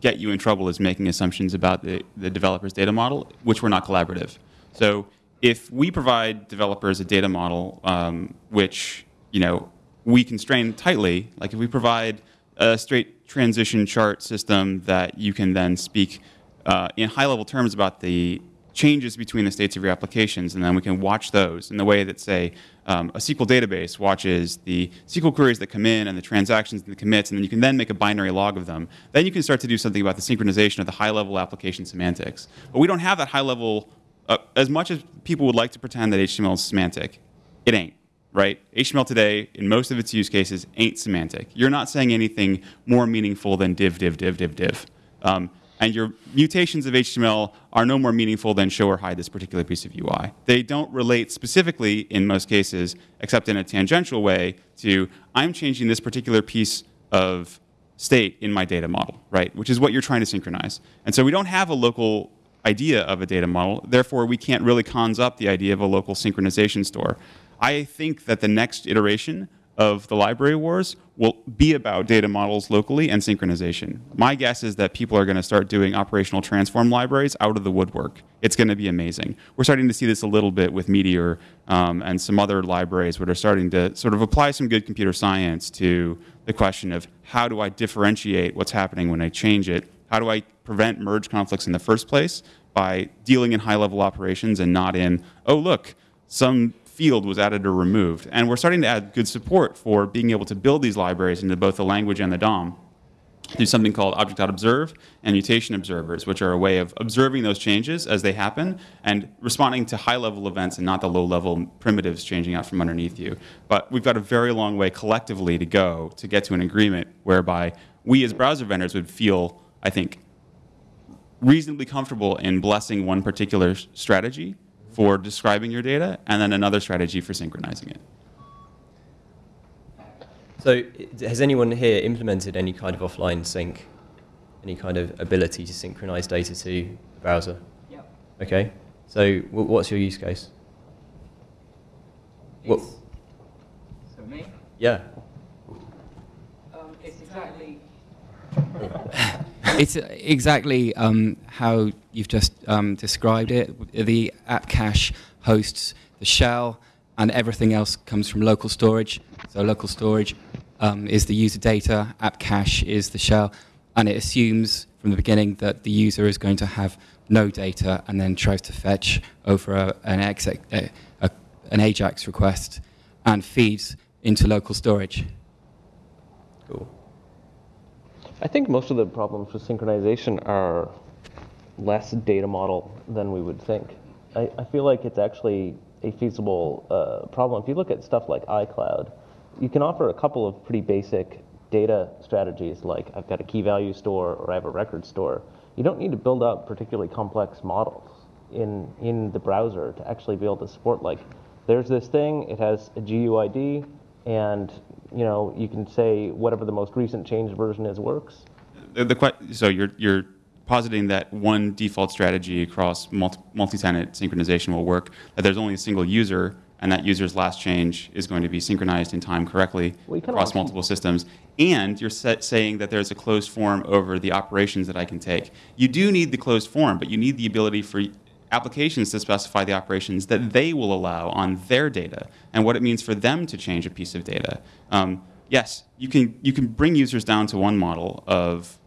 get you in trouble is making assumptions about the, the developer's data model, which were not collaborative. So if we provide developers a data model um, which you know we constrain tightly, like if we provide a straight transition chart system that you can then speak uh, in high level terms about the changes between the states of your applications, and then we can watch those in the way that, say, um, a SQL database watches the SQL queries that come in and the transactions and the commits, and then you can then make a binary log of them. Then you can start to do something about the synchronization of the high-level application semantics. But we don't have that high-level, uh, as much as people would like to pretend that HTML is semantic, it ain't right? HTML today, in most of its use cases, ain't semantic. You're not saying anything more meaningful than div, div, div, div, div. Um, and your mutations of HTML are no more meaningful than show or hide this particular piece of UI. They don't relate specifically, in most cases, except in a tangential way, to I'm changing this particular piece of state in my data model, right? Which is what you're trying to synchronize. And so we don't have a local idea of a data model. Therefore, we can't really cons up the idea of a local synchronization store. I think that the next iteration of the library wars will be about data models locally and synchronization. My guess is that people are going to start doing operational transform libraries out of the woodwork. It's going to be amazing. We're starting to see this a little bit with Meteor um, and some other libraries that are starting to sort of apply some good computer science to the question of how do I differentiate what's happening when I change it? How do I prevent merge conflicts in the first place by dealing in high level operations and not in, oh, look, some field was added or removed. And we're starting to add good support for being able to build these libraries into both the language and the DOM through something called object.observe and mutation observers, which are a way of observing those changes as they happen and responding to high-level events and not the low-level primitives changing out from underneath you. But we've got a very long way collectively to go to get to an agreement whereby we as browser vendors would feel, I think, reasonably comfortable in blessing one particular strategy for describing your data, and then another strategy for synchronizing it. So has anyone here implemented any kind of offline sync? Any kind of ability to synchronize data to the browser? Yep. Okay. So what's your use case? What? So me? Yeah. Um, it's exactly [LAUGHS] it's exactly um, how you've just um, described it. The app cache hosts the shell, and everything else comes from local storage. So local storage um, is the user data, app cache is the shell, and it assumes from the beginning that the user is going to have no data and then tries to fetch over a, an, exec, a, a, an AJAX request and feeds into local storage. Cool. I think most of the problems with synchronization are less data model than we would think. I, I feel like it's actually a feasible uh, problem. If you look at stuff like iCloud, you can offer a couple of pretty basic data strategies like I've got a key value store or I have a record store. You don't need to build up particularly complex models in, in the browser to actually be able to support like there's this thing, it has a GUID, and you know, you can say whatever the most recent changed version is works. The, the so you're you're positing that one default strategy across multi, tenant synchronization will work. That there's only a single user, and that user's last change is going to be synchronized in time correctly well, across multiple systems. And you're saying that there's a closed form over the operations that I can take. You do need the closed form, but you need the ability for applications to specify the operations that they will allow on their data and what it means for them to change a piece of data. Um, yes, you can, you can bring users down to one model of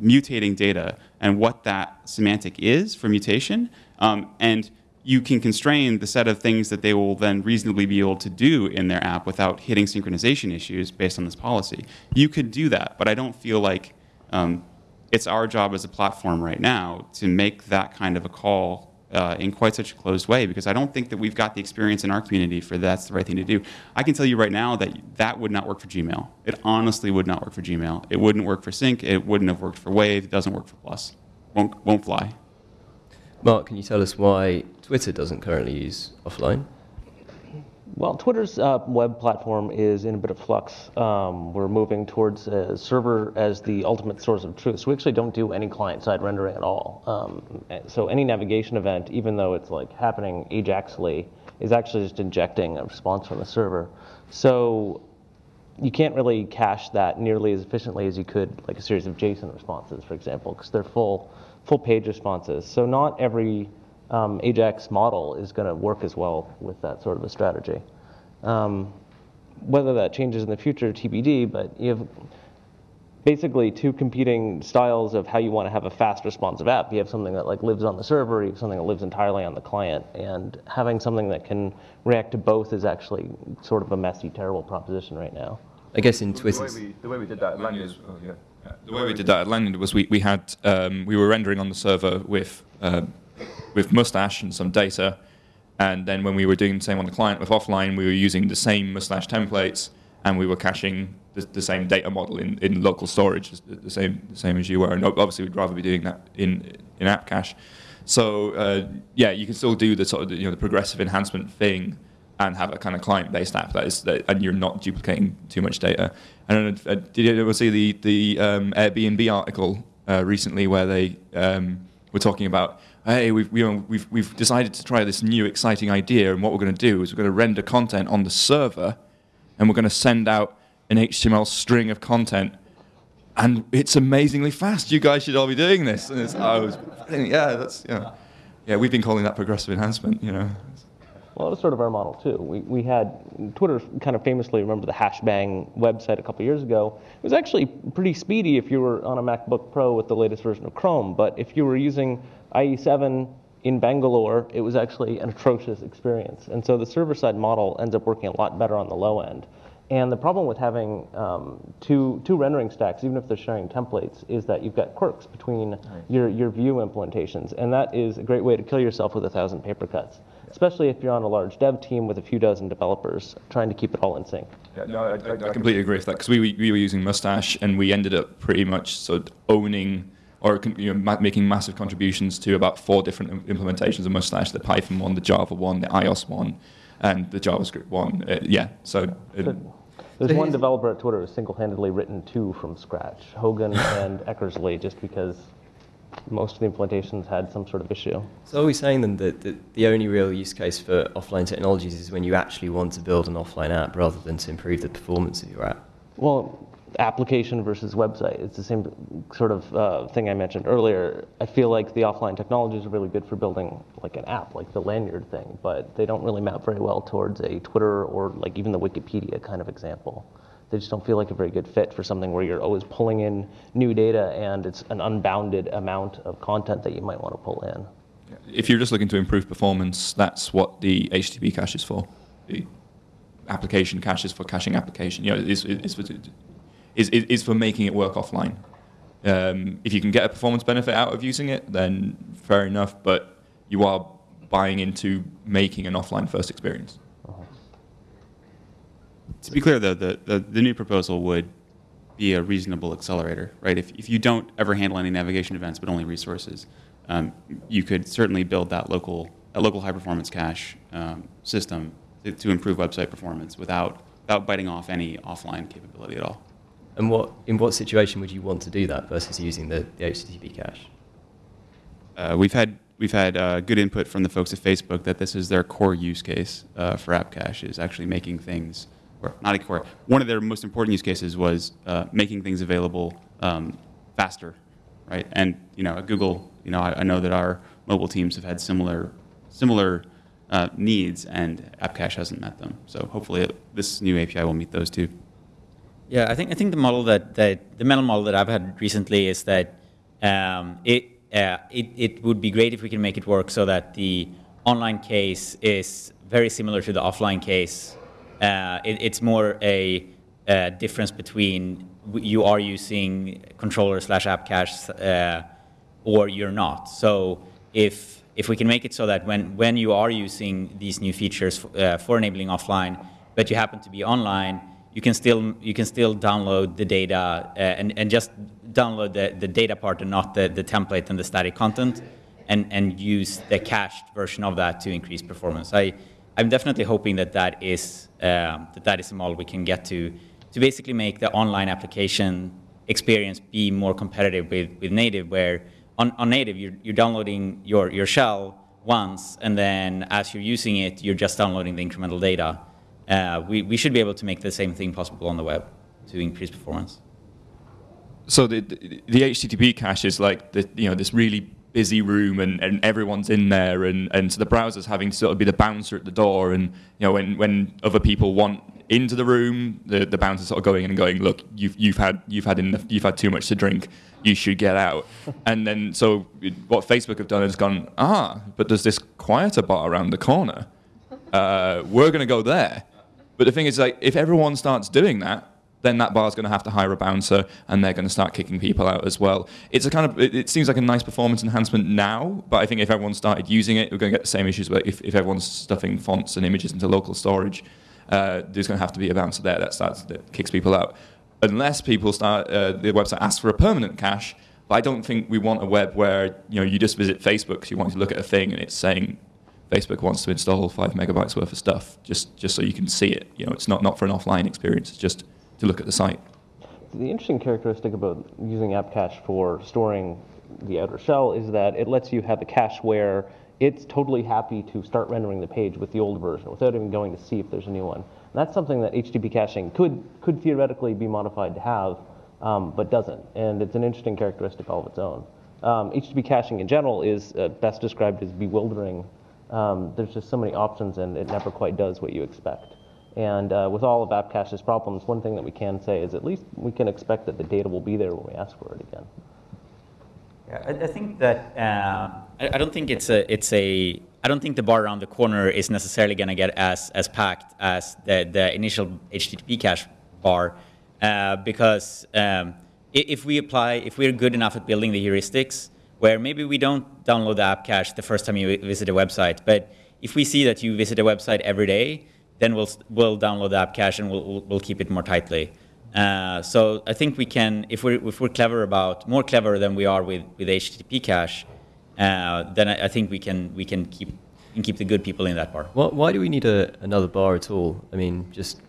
mutating data and what that semantic is for mutation, um, and you can constrain the set of things that they will then reasonably be able to do in their app without hitting synchronization issues based on this policy. You could do that, but I don't feel like um, it's our job as a platform right now to make that kind of a call uh, in quite such a closed way because I don't think that we've got the experience in our community for that's the right thing to do. I can tell you right now that that would not work for Gmail. It honestly would not work for Gmail. It wouldn't work for Sync. It wouldn't have worked for Wave. It doesn't work for Plus. Won't, won't fly. Mark, can you tell us why Twitter doesn't currently use offline? Well, Twitter's uh, web platform is in a bit of flux. Um, we're moving towards a server as the ultimate source of truth. So we actually don't do any client-side rendering at all. Um, so any navigation event, even though it's like happening Ajaxly, is actually just injecting a response from the server. So you can't really cache that nearly as efficiently as you could, like a series of JSON responses, for example, because they're full, full page responses. So not every um, Ajax model is going to work as well with that sort of a strategy. Um, whether that changes in the future, TBD, but you have, basically two competing styles of how you want to have a fast responsive app. You have something that like lives on the server, you have something that lives entirely on the client, and having something that can react to both is actually sort of a messy, terrible proposition right now. I guess in The Twitter's. way we, the way we did that at Lanyrd, oh, yeah. Yeah, The way we did that at Lanyrd was we, we had um, we were rendering on the server with uh, with Mustache and some data, and then when we were doing the same on the client with offline, we were using the same Mustache templates, and we were caching the, the same data model in, in local storage, the same the same as you were. And obviously, we'd rather be doing that in in app cache. So uh, yeah, you can still do the sort of you know the progressive enhancement thing and have a kind of client-based app that is, that, and you're not duplicating too much data. And. Uh, did you ever see the the um, Airbnb article uh, recently where they um, were talking about, Uh, hey, we've you know, we've we've decided to try this new exciting idea, and what we're going to do is we're going to render content on the server, and we're going to send out an HTML string of content. And it's amazingly fast. You guys should all be doing this. And it's, I was, yeah, that's, yeah. Yeah, we've been calling that progressive enhancement, you know. Well, that was sort of our model too. We, we had Twitter kind of famously remember the Hashbang website a couple years ago. It was actually pretty speedy if you were on a MacBook Pro with the latest version of Chrome, but if you were using IE7 in Bangalore, it was actually an atrocious experience. And so the server side model ends up working a lot better on the low end. And the problem with having um, two, two rendering stacks, even if they're sharing templates, is that you've got quirks between your, your view implementations. And that is a great way to kill yourself with a thousand paper cuts, especially if you're on a large dev team with a few dozen developers trying to keep it all in sync. Yeah, no, I, I, I completely agree with that because we, we we were using Mustache and we ended up pretty much sort of owning or you know, ma- making massive contributions to about four different implementations of Mustache: the Python one, the Java one, the iOS one, and the JavaScript one. Uh, yeah, so. uh, There's one developer at Twitter who's single-handedly written two from scratch, Hogan [LAUGHS] and Eckersley, just because most of the implementations had some sort of issue. So are we saying then that, that the only real use case for offline technologies is when you actually want to build an offline app rather than to improve the performance of your app? Well, application versus website. It's the same sort of uh, thing I mentioned earlier. I feel like the offline technologies are really good for building like an app, like the Lanyrd thing, but they don't really map very well towards a Twitter or like even the Wikipedia kind of example. They just don't feel like a very good fit for something where you're always pulling in new data and it's an unbounded amount of content that you might want to pull in. if you're just looking to improve performance, that's what the HTTP cache is for. The application cache is for caching application. You know, it's, it's, for, it's, it's for making it work offline. Um, if you can get a performance benefit out of using it, then fair enough. But you are buying into making an offline first experience. To be clear, though, the, the, the new proposal would be a reasonable accelerator, right? If, if you don't ever handle any navigation events, but only resources, um, you could certainly build that local, a local high performance cache um, system to, to improve website performance without, without biting off any offline capability at all. And what, in what situation would you want to do that versus using the, the HTTP cache? Uh, we've had we've had uh, good input from the folks at Facebook that this is their core use case uh, for App Cache is actually making things, or not a core. One of their most important use cases was uh, making things available um, faster, right? And you know, at Google, you know, I, I know that our mobile teams have had similar similar uh, needs, and App Cache hasn't met them. So hopefully, it, this new API will meet those too. Yeah, I think I think the model that, that the mental model that I've had recently is that um, it, uh, it it would be great if we can make it work so that the online case is very similar to the offline case. Uh, it, it's more a, uh difference between you are using controller slash app cache uh, or you're not. So if if we can make it so that when when you are using these new features uh, for enabling offline, but you happen to be online, you can still you can still download the data uh, and and just download the, the data part and not the, the template and the static content, and and use the cached version of that to increase performance. I I'm definitely hoping that that is um, that that is a model we can get to to basically make the online application experience be more competitive with, with native, where on, on native you're, you're downloading your, your shell once, and then as you're using it, you're just downloading the incremental data. Uh, we, we should be able to make the same thing possible on the web to increase performance. So the, the, the HTTP cache is like the, you know this really busy room and, and everyone's in there and, and so the browser's having to sort of be the bouncer at the door and you know when, when other people want into the room the, the bouncer's sort of going in and going look you've, you've had you've had enough, you've had too much to drink. You should get out. [LAUGHS] And then so what Facebook have done is gone ah but there's this quieter bar around the corner. Uh, we're going to go there. But the thing is like if everyone starts doing that then that bar is going to have to hire a bouncer and they're going to start kicking people out as well. It's a kind of, it, it, seems like a nice performance enhancement now, but I think if everyone started using it, we're going to get the same issues where if, if everyone's stuffing fonts and images into local storage, uh, there's going to have to be a bouncer there that starts, that kicks people out. Unless people start, uh, the website asks for a permanent cache, but I don't think we want a web where, you know, you just visit Facebook because you want to look at a thing and it's saying, Facebook wants to install five megabytes worth of stuff just, just so you can see it. You know, it's not, not for an offline experience. It's just to look at the site. The interesting characteristic about using app cache for storing the outer shell is that it lets you have a cache where it's totally happy to start rendering the page with the old version without even going to see if there's a new one. And that's something that HTTP caching could, could theoretically be modified to have, um, but doesn't. And it's an interesting characteristic all of its own. Um, HTTP caching in general is uh, best described as bewildering. Um, there's just so many options and it never quite does what you expect. And uh, with all of AppCache's problems, one thing that we can say is at least we can expect that the data will be there when we ask for it again. Yeah, I, I think that uh, I, I, don't think it's a it's a I don't think the bar around the corner is necessarily going to get as as packed as the the initial HTTP cache bar uh, because um, if we apply if we're good enough at building the heuristics where maybe we don't download the app cache the first time you visit a website, but if we see that you visit a website every day then we'll, we'll download the app cache and we'll, we'll keep it more tightly. Uh, so I think we can, if we're, if we're clever about, more clever than we are with, with HTTP cache, uh, then I, I, think we can, we can keep, keep the good people in that bar. Why, why do we need a, another bar at all? I mean, just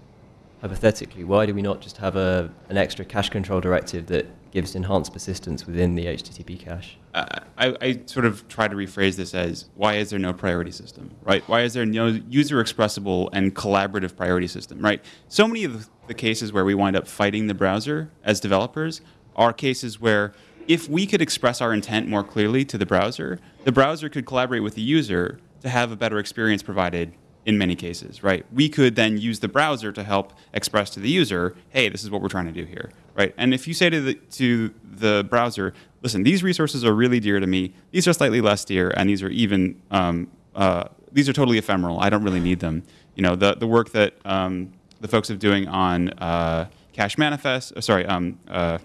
hypothetically, why do we not just have a, an extra cache control directive that gives enhanced persistence within the HTTP cache? Uh, I, I, sort of try to rephrase this as why is there no priority system, right? Why is there no user expressible and collaborative priority system, right? So many of the cases where we wind up fighting the browser as developers are cases where if we could express our intent more clearly to the browser, the browser could collaborate with the user to have a better experience provided in many cases, right? We could then use the browser to help express to the user, hey, this is what we're trying to do here, right? And if you say to the, to the browser, listen, these resources are really dear to me, these are slightly less dear, and these are even, um, uh, these are totally ephemeral, I don't really need them. You know, the, the work that um, the folks are doing on uh, cache manifest, uh, sorry, um, uh,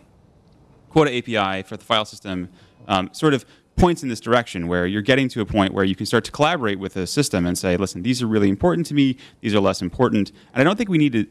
quota API for the file system, um, sort of points in this direction where you're getting to a point where you can start to collaborate with a system and say, listen, these are really important to me, these are less important. And I don't think we need to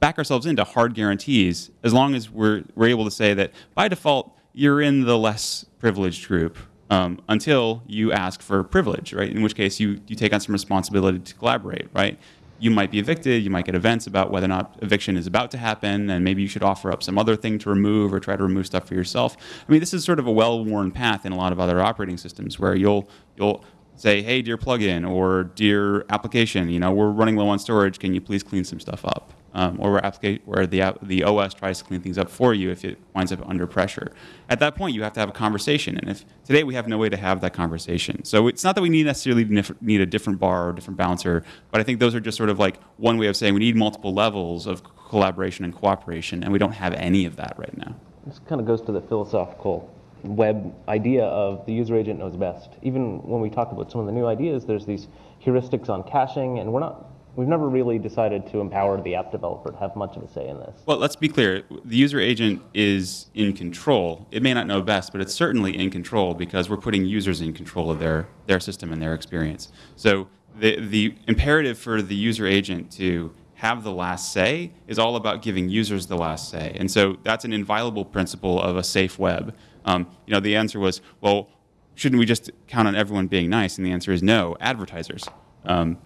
back ourselves into hard guarantees as long as we're, we're able to say that by default, you're in the less privileged group um, until you ask for privilege, right? In which case you, you take on some responsibility to collaborate, right? You might be evicted, you might get events about whether or not eviction is about to happen, and maybe you should offer up some other thing to remove or try to remove stuff for yourself. I mean, this is sort of a well-worn path in a lot of other operating systems where you'll you'll say, hey, dear plugin or dear application, you know, we're running low on storage, can you please clean some stuff up? Um, or where, where the, the OS tries to clean things up for you if it winds up under pressure. At that point, you have to have a conversation. And if today we have no way to have that conversation. So it's not that we need necessarily need a different bar or different bouncer, but I think those are just sort of like one way of saying we need multiple levels of collaboration and cooperation, and we don't have any of that right now. This kind of goes to the philosophical web idea of the user agent knows best. Even when we talk about some of the new ideas, there's these heuristics on caching, and we're not We've never really decided to empower the app developer to have much of a say in this. Well, let's be clear. The user agent is in control. It may not know best, but it's certainly in control because we're putting users in control of their, their system and their experience. So the, the imperative for the user agent to have the last say is all about giving users the last say. And so that's an inviolable principle of a safe web. Um, you know, the answer was, well, shouldn't we just count on everyone being nice? And the answer is no, advertisers. Um,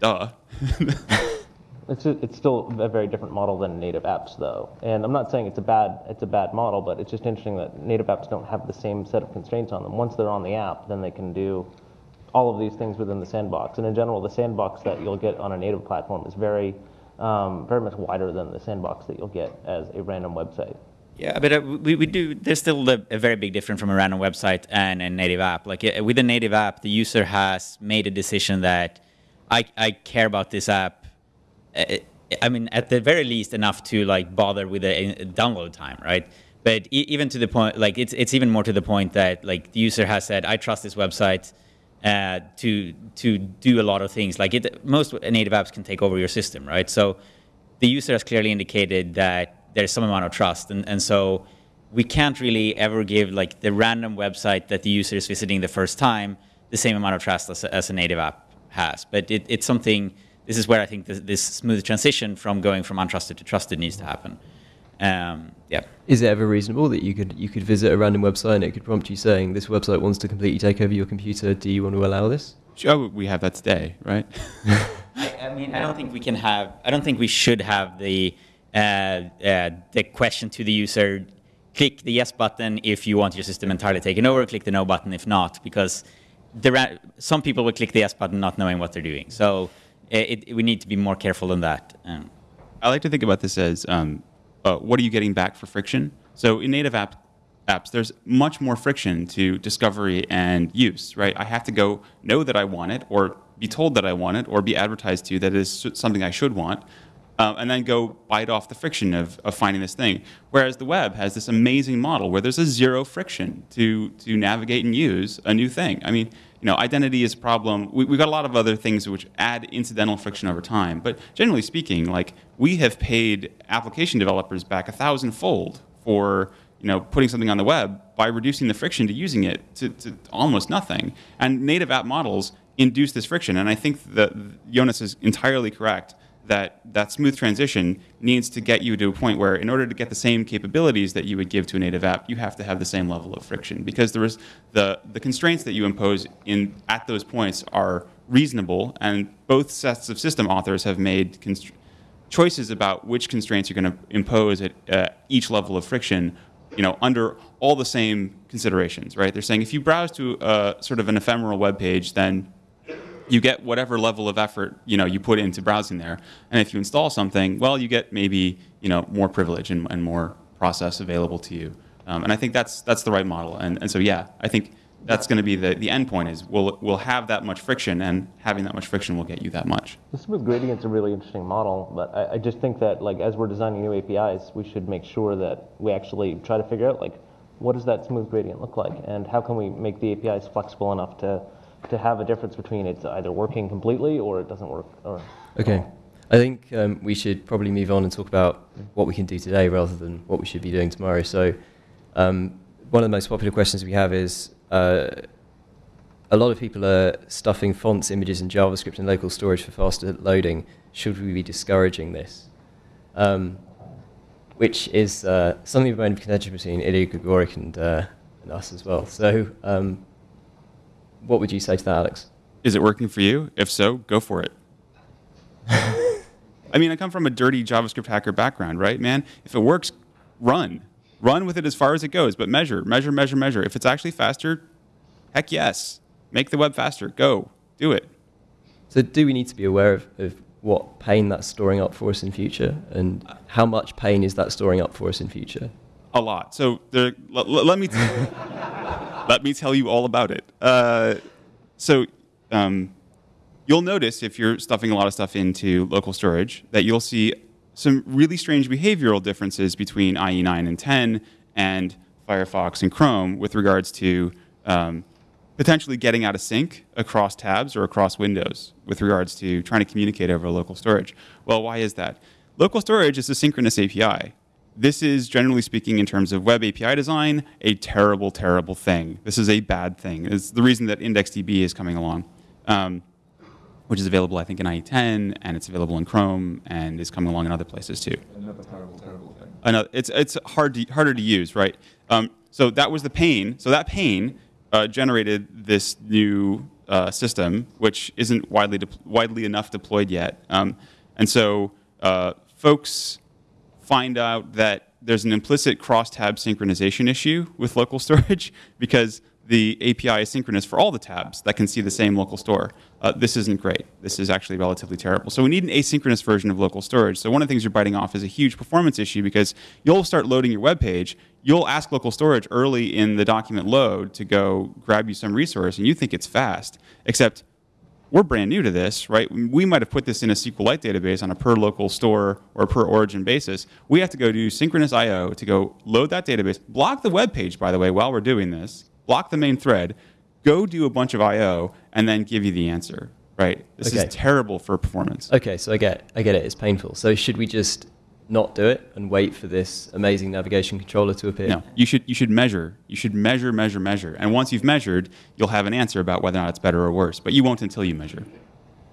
duh. [LAUGHS] it's, a, it's still a very different model than native apps, though. And I'm not saying it's a bad it's a bad model, but it's just interesting that native apps don't have the same set of constraints on them. Once they're on the app, then they can do all of these things within the sandbox. And in general, the sandbox that you'll get on a native platform is very um, very much wider than the sandbox that you'll get as a random website. Yeah, but uh, we, we do, there's still a, a, very big difference from a random website and a native app. Like uh, with a native app, the user has made a decision that I, I care about this app. Uh, I mean, at the very least, enough to like bother with a, a download time, right? But even to the point, like it's it's even more to the point that like the user has said, I trust this website uh, to to do a lot of things. Like it, most native apps can take over your system, right? So the user has clearly indicated that there's some amount of trust. And, and so we can't really ever give like the random website that the user is visiting the first time the same amount of trust as, as a native app has. But it, it's something, this is where I think this, this, smooth transition from going from untrusted to trusted needs to happen. Um, yeah. Is it ever reasonable that you could you could visit a random website and it could prompt you saying this website wants to completely take over your computer? Do you want to allow this? Sure, we have that today, right? [LAUGHS] I, I mean, I don't think we can have. I don't think we should have the uh, uh, the question to the user, click the yes button if you want your system entirely taken over, click the no button if not, because there are some people will click the yes button not knowing what they're doing. So it, it, we need to be more careful than that. Um, I like to think about this as um, uh, what are you getting back for friction? So in native app, apps, there's much more friction to discovery and use, right? I have to go know that I want it or be told that I want it or be advertised to that it is something I should want um, and then go bite off the friction of, of finding this thing. Whereas the web has this amazing model where there's a zero friction to, to navigate and use a new thing. I mean, you know, identity is a problem. We, have got a lot of other things which add incidental friction over time. But generally speaking, like we have paid application developers back a thousandfold for you know, putting something on the web by reducing the friction to using it to, to almost nothing. And native app models induce this friction. And I think that Jonas is entirely correct that that smooth transition needs to get you to a point where in order to get the same capabilities that you would give to a native app, you have to have the same level of friction because there is the, the constraints that you impose in, at those points are reasonable and both sets of system authors have made choices about which constraints you're going to impose at uh, each level of friction you know, under all the same considerations, right? They're saying if you browse to a, sort of an ephemeral web page, then you get whatever level of effort you know you put into browsing there. And if you install something, well, you get maybe you know more privilege and, and more process available to you. Um, and I think that's that's the right model. And and so yeah, I think that's going to be the, the end point is we'll, we'll have that much friction and having that much friction will get you that much. The smooth gradient's a really interesting model, but I, I, just think that like as we're designing new APIs, we should make sure that we actually try to figure out like what does that smooth gradient look like and how can we make the APIs flexible enough to to have a difference between it's either working completely or it doesn't work. Or, okay. I think um, we should probably move on and talk about what we can do today rather than what we should be doing tomorrow. So, um, one of the most popular questions we have is uh, a lot of people are stuffing fonts, images, and JavaScript in local storage for faster loading. Should we be discouraging this? Um, which is uh, something of a contention between Ilya Grigorik and, uh, and us as well. So, um, what would you say to that, Alex? Is it working for you? If so, go for it. [LAUGHS] I mean, I come from a dirty JavaScript hacker background, right, man? If it works, run. Run with it as far as it goes, but measure, measure, measure, measure. If it's actually faster, heck yes. Make the web faster. Go. Do it. So, do we need to be aware of, of what pain that's storing up for us in future, and how much pain is that storing up for us in future? A lot. So, there, let me. [LAUGHS] let me tell you all about it. Uh, so um, you'll notice if you're stuffing a lot of stuff into local storage that you'll see some really strange behavioral differences between IE9 and 10 and Firefox and Chrome with regards to um, potentially getting out of sync across tabs or across windows with regards to trying to communicate over local storage. Well, why is that? Local storage is a synchronous API this is, generally speaking, in terms of web API design, a terrible, terrible thing. This is a bad thing. It's the reason that IndexedDB is coming along, um, which is available, I think, in IE10, and it's available in Chrome, and is coming along in other places too. Another terrible, terrible thing. Another, it's it's hard to, harder to use, right? Um, so that was the pain. So that pain uh, generated this new uh, system, which isn't widely widely enough deployed yet. Um, and so uh, folks find out that there's an implicit cross-tab synchronization issue with local [LAUGHS] storage because the API is synchronous for all the tabs that can see the same local store. Uh, this isn't great. This is actually relatively terrible. So we need an asynchronous version of local storage. So one of the things you're biting off is a huge performance issue because you'll start loading your web page. You'll ask local storage early in the document load to go grab you some resource, and you think it's fast. Except we're brand new to this, right? We might have put this in a SQLite database on a per local store or per origin basis. We have to go do synchronous I/O to go load that database, block the web page, by the way, while we're doing this, block the main thread, go do a bunch of I/O, and then give you the answer. Right? This Okay. is terrible for performance. Okay, so I get, I get it. It's painful. So should we just not do it and wait for this amazing navigation controller to appear? No, you should you should measure. You should measure, measure, measure. And once you've measured, you'll have an answer about whether or not it's better or worse. But you won't until you measure.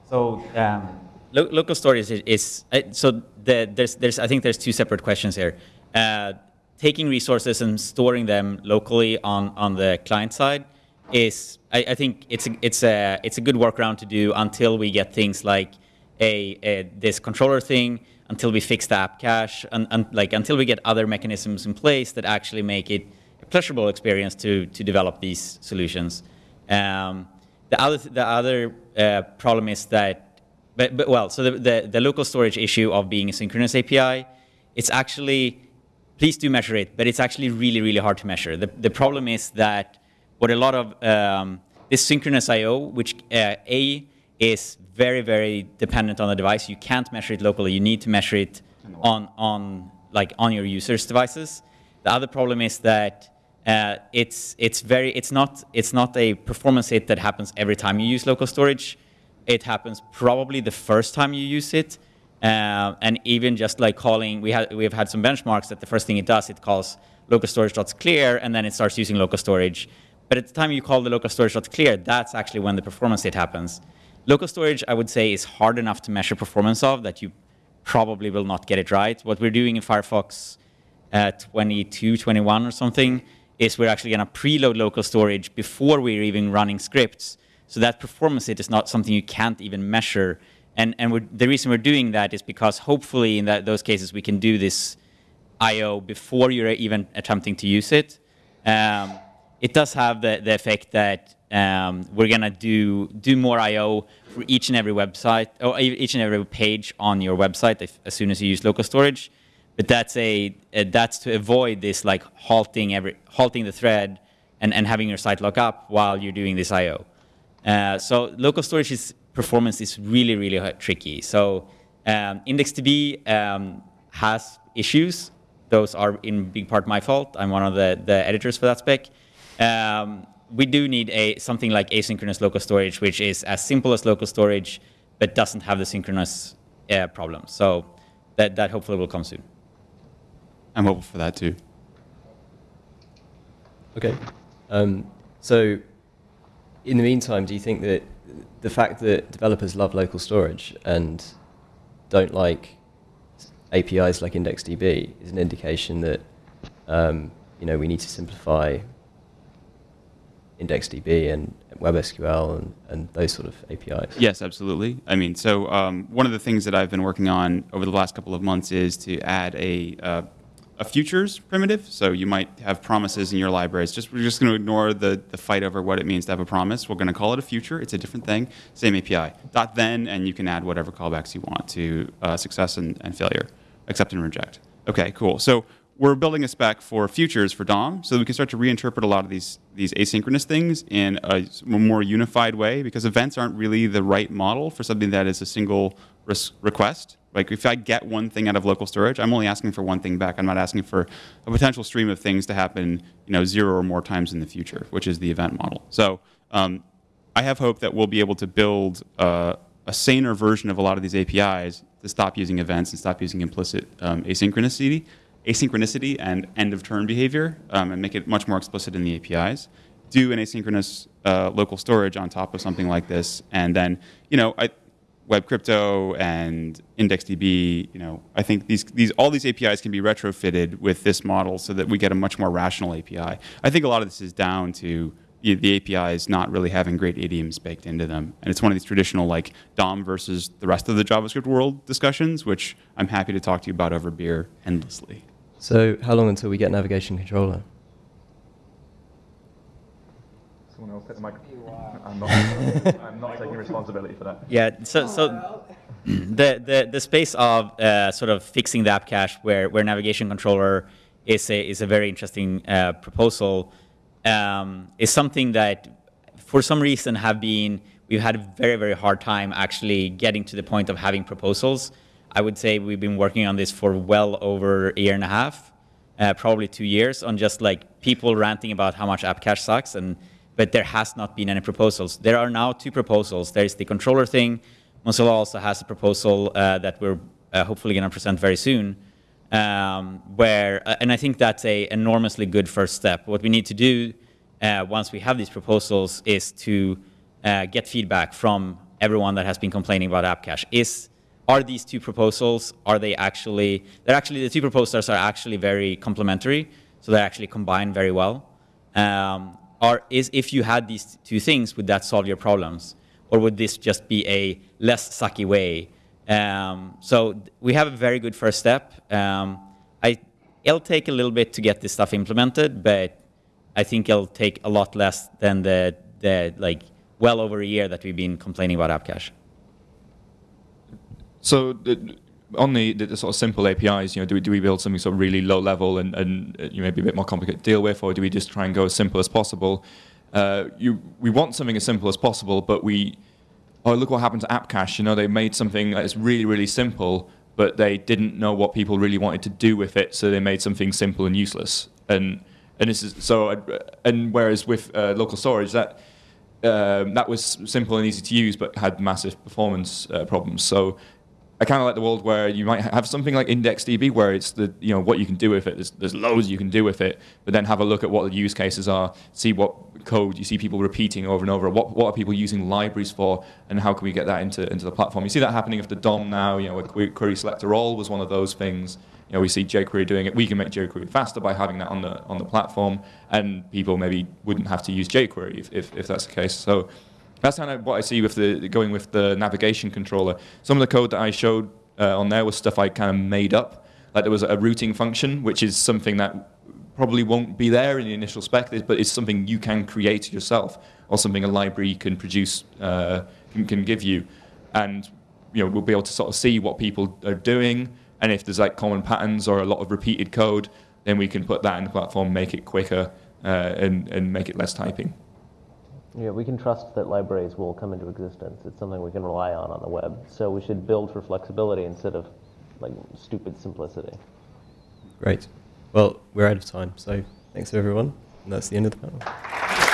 So um, Lo- local storage is, is uh, so the, there's there's I think there's two separate questions here. Uh, taking resources and storing them locally on on the client side is I, I think it's a, it's a it's a good workaround to do until we get things like a, a this controller thing until we fix the app cache and, and like until we get other mechanisms in place that actually make it a pleasurable experience to to develop these solutions. Um, the other the other uh, problem is that but, but well, so the, the, the local storage issue of being a synchronous API, it's actually, please do measure it, but it's actually really, really hard to measure. The, the problem is that what a lot of um, this synchronous I/O, which uh, a is very, very dependent on the device. You can't measure it locally. You need to measure it on on like on your users' devices. The other problem is that uh, it's it's very it's not it's not a performance hit that happens every time you use local storage. It happens probably the first time you use it, uh, and even just like calling, we had we have had some benchmarks that the first thing it does, it calls local storage.clear, and then it starts using local storage. But at the time you call the local storage.clear, that's actually when the performance hit happens. Local storage, I would say, is hard enough to measure performance of that you probably will not get it right. What we're doing in Firefox uh, 22, 21 or something is we're actually going to preload local storage before we're even running scripts. So that performance hit is not something you can't even measure. And, and the reason we're doing that is because hopefully in that, those cases we can do this I/O before you're even attempting to use it. Um, it does have the, the effect that um, we're gonna do do more I/O for each and every website or each and every page on your website if, as soon as you use local storage. But that's a uh, that's to avoid this like halting every halting the thread and, and having your site lock up while you're doing this I/O. Uh, so local storage is, performance is really really tricky. So um, IndexedDB um, has issues. Those are in big part my fault. I'm one of the, the editors for that spec. Um, we do need a something like asynchronous local storage, which is as simple as local storage, but doesn't have the synchronous uh, problem. So that, that hopefully will come soon. I'm hopeful for that too. Okay. Um, so, in the meantime, do you think that the fact that developers love local storage and don't like APIs like IndexedDB is an indication that um, you know we need to simplify IndexedDB and WebSQL and, and those sort of APIs? Yes, absolutely. I mean, so um, one of the things that I've been working on over the last couple of months is to add a uh, a futures primitive. So you might have promises in your libraries. Just we're just going to ignore the the fight over what it means to have a promise. We're going to call it a future. It's a different thing. Same API. Dot then, and you can add whatever callbacks you want to uh, success and, and failure, accept and reject. Okay, cool. So we're building a spec for futures for DOM, so we can start to reinterpret a lot of these these asynchronous things in a more unified way. Because events aren't really the right model for something that is a single request. Like if I get one thing out of local storage, I'm only asking for one thing back. I'm not asking for a potential stream of things to happen, you know, zero or more times in the future, which is the event model. So um, I have hope that we'll be able to build uh, a saner version of a lot of these APIs to stop using events and stop using implicit um, asynchronicity, asynchronicity and end of turn behavior, um, and make it much more explicit in the APIs. Do an asynchronous uh, local storage on top of something like this, and then you know I, web crypto and IndexedDB. You know I think these these all these APIs can be retrofitted with this model so that we get a much more rational API. I think a lot of this is down to the the APIs not really having great idioms baked into them. And it's one of these traditional like DOM versus the rest of the JavaScript world discussions, which I'm happy to talk to you about over beer endlessly. So, how long until we get navigation controller? Someone else take the microphone. [LAUGHS] I'm not, I'm not [LAUGHS] taking responsibility for that. Yeah, so, so [CLEARS THROAT] the, the, the space of uh, sort of fixing the app cache where, where navigation controller is a, is a very interesting uh, proposal um, is something that for some reason have been, we've had a very, very hard time actually getting to the point of having proposals. I would say we've been working on this for well over a year and a half, uh, probably two years on just like people ranting about how much app cache sucks and but there has not been any proposals. There are now two proposals. There's the controller thing. Mozilla also has a proposal uh, that we're uh, hopefully going to present very soon, um, where, uh, and I think that's a enormously good first step. What we need to do uh, once we have these proposals is to uh, get feedback from everyone that has been complaining about app cache. Is are these two proposals, are they actually, they're actually, the two proposals are actually very complementary, so they actually combine very well. Um, are, is if you had these two things, would that solve your problems? Or would this just be a less sucky way? Um, so we have a very good first step. Um, I, it'll take a little bit to get this stuff implemented, but I think it'll take a lot less than the, the like well over a year that we've been complaining about app cache. So the, on the, the, sort of simple APIs, you know, do we, do we build something sort of really low level and, and uh, you know, maybe a bit more complicated to deal with, or do we just try and go as simple as possible? Uh, you, we want something as simple as possible, but we, oh, look what happened to App Cache. You know, they made something that is really, really simple, but they didn't know what people really wanted to do with it, so they made something simple and useless. And and this is so, and whereas with uh, local storage, that um, that was simple and easy to use, but had massive performance uh, problems. So I kind of like the world where you might have something like IndexedDB, where it's the you know what you can do with it. There's, there's loads you can do with it, but then have a look at what the use cases are, see what code you see people repeating over and over. What what are people using libraries for, and how can we get that into into the platform? You see that happening with the DOM now. You know, query selector all was one of those things. You know, we see jQuery doing it. We can make jQuery faster by having that on the on the platform, and people maybe wouldn't have to use jQuery if if, if that's the case. So that's kind of what I see with the going with the navigation controller. Some of the code that I showed uh, on there was stuff I kind of made up. Like there was a routing function, which is something that probably won't be there in the initial spec, but it's something you can create yourself, or something a library can produce, uh, can, can give you. And you know, we'll be able to sort of see what people are doing, and if there's like common patterns or a lot of repeated code, then we can put that in the platform, make it quicker, uh, and, and make it less typing. Yeah, we can trust that libraries will come into existence. It's something we can rely on on the web. So we should build for flexibility instead of like stupid simplicity. Great. Well, we're out of time, so thanks everyone. And that's the end of the panel.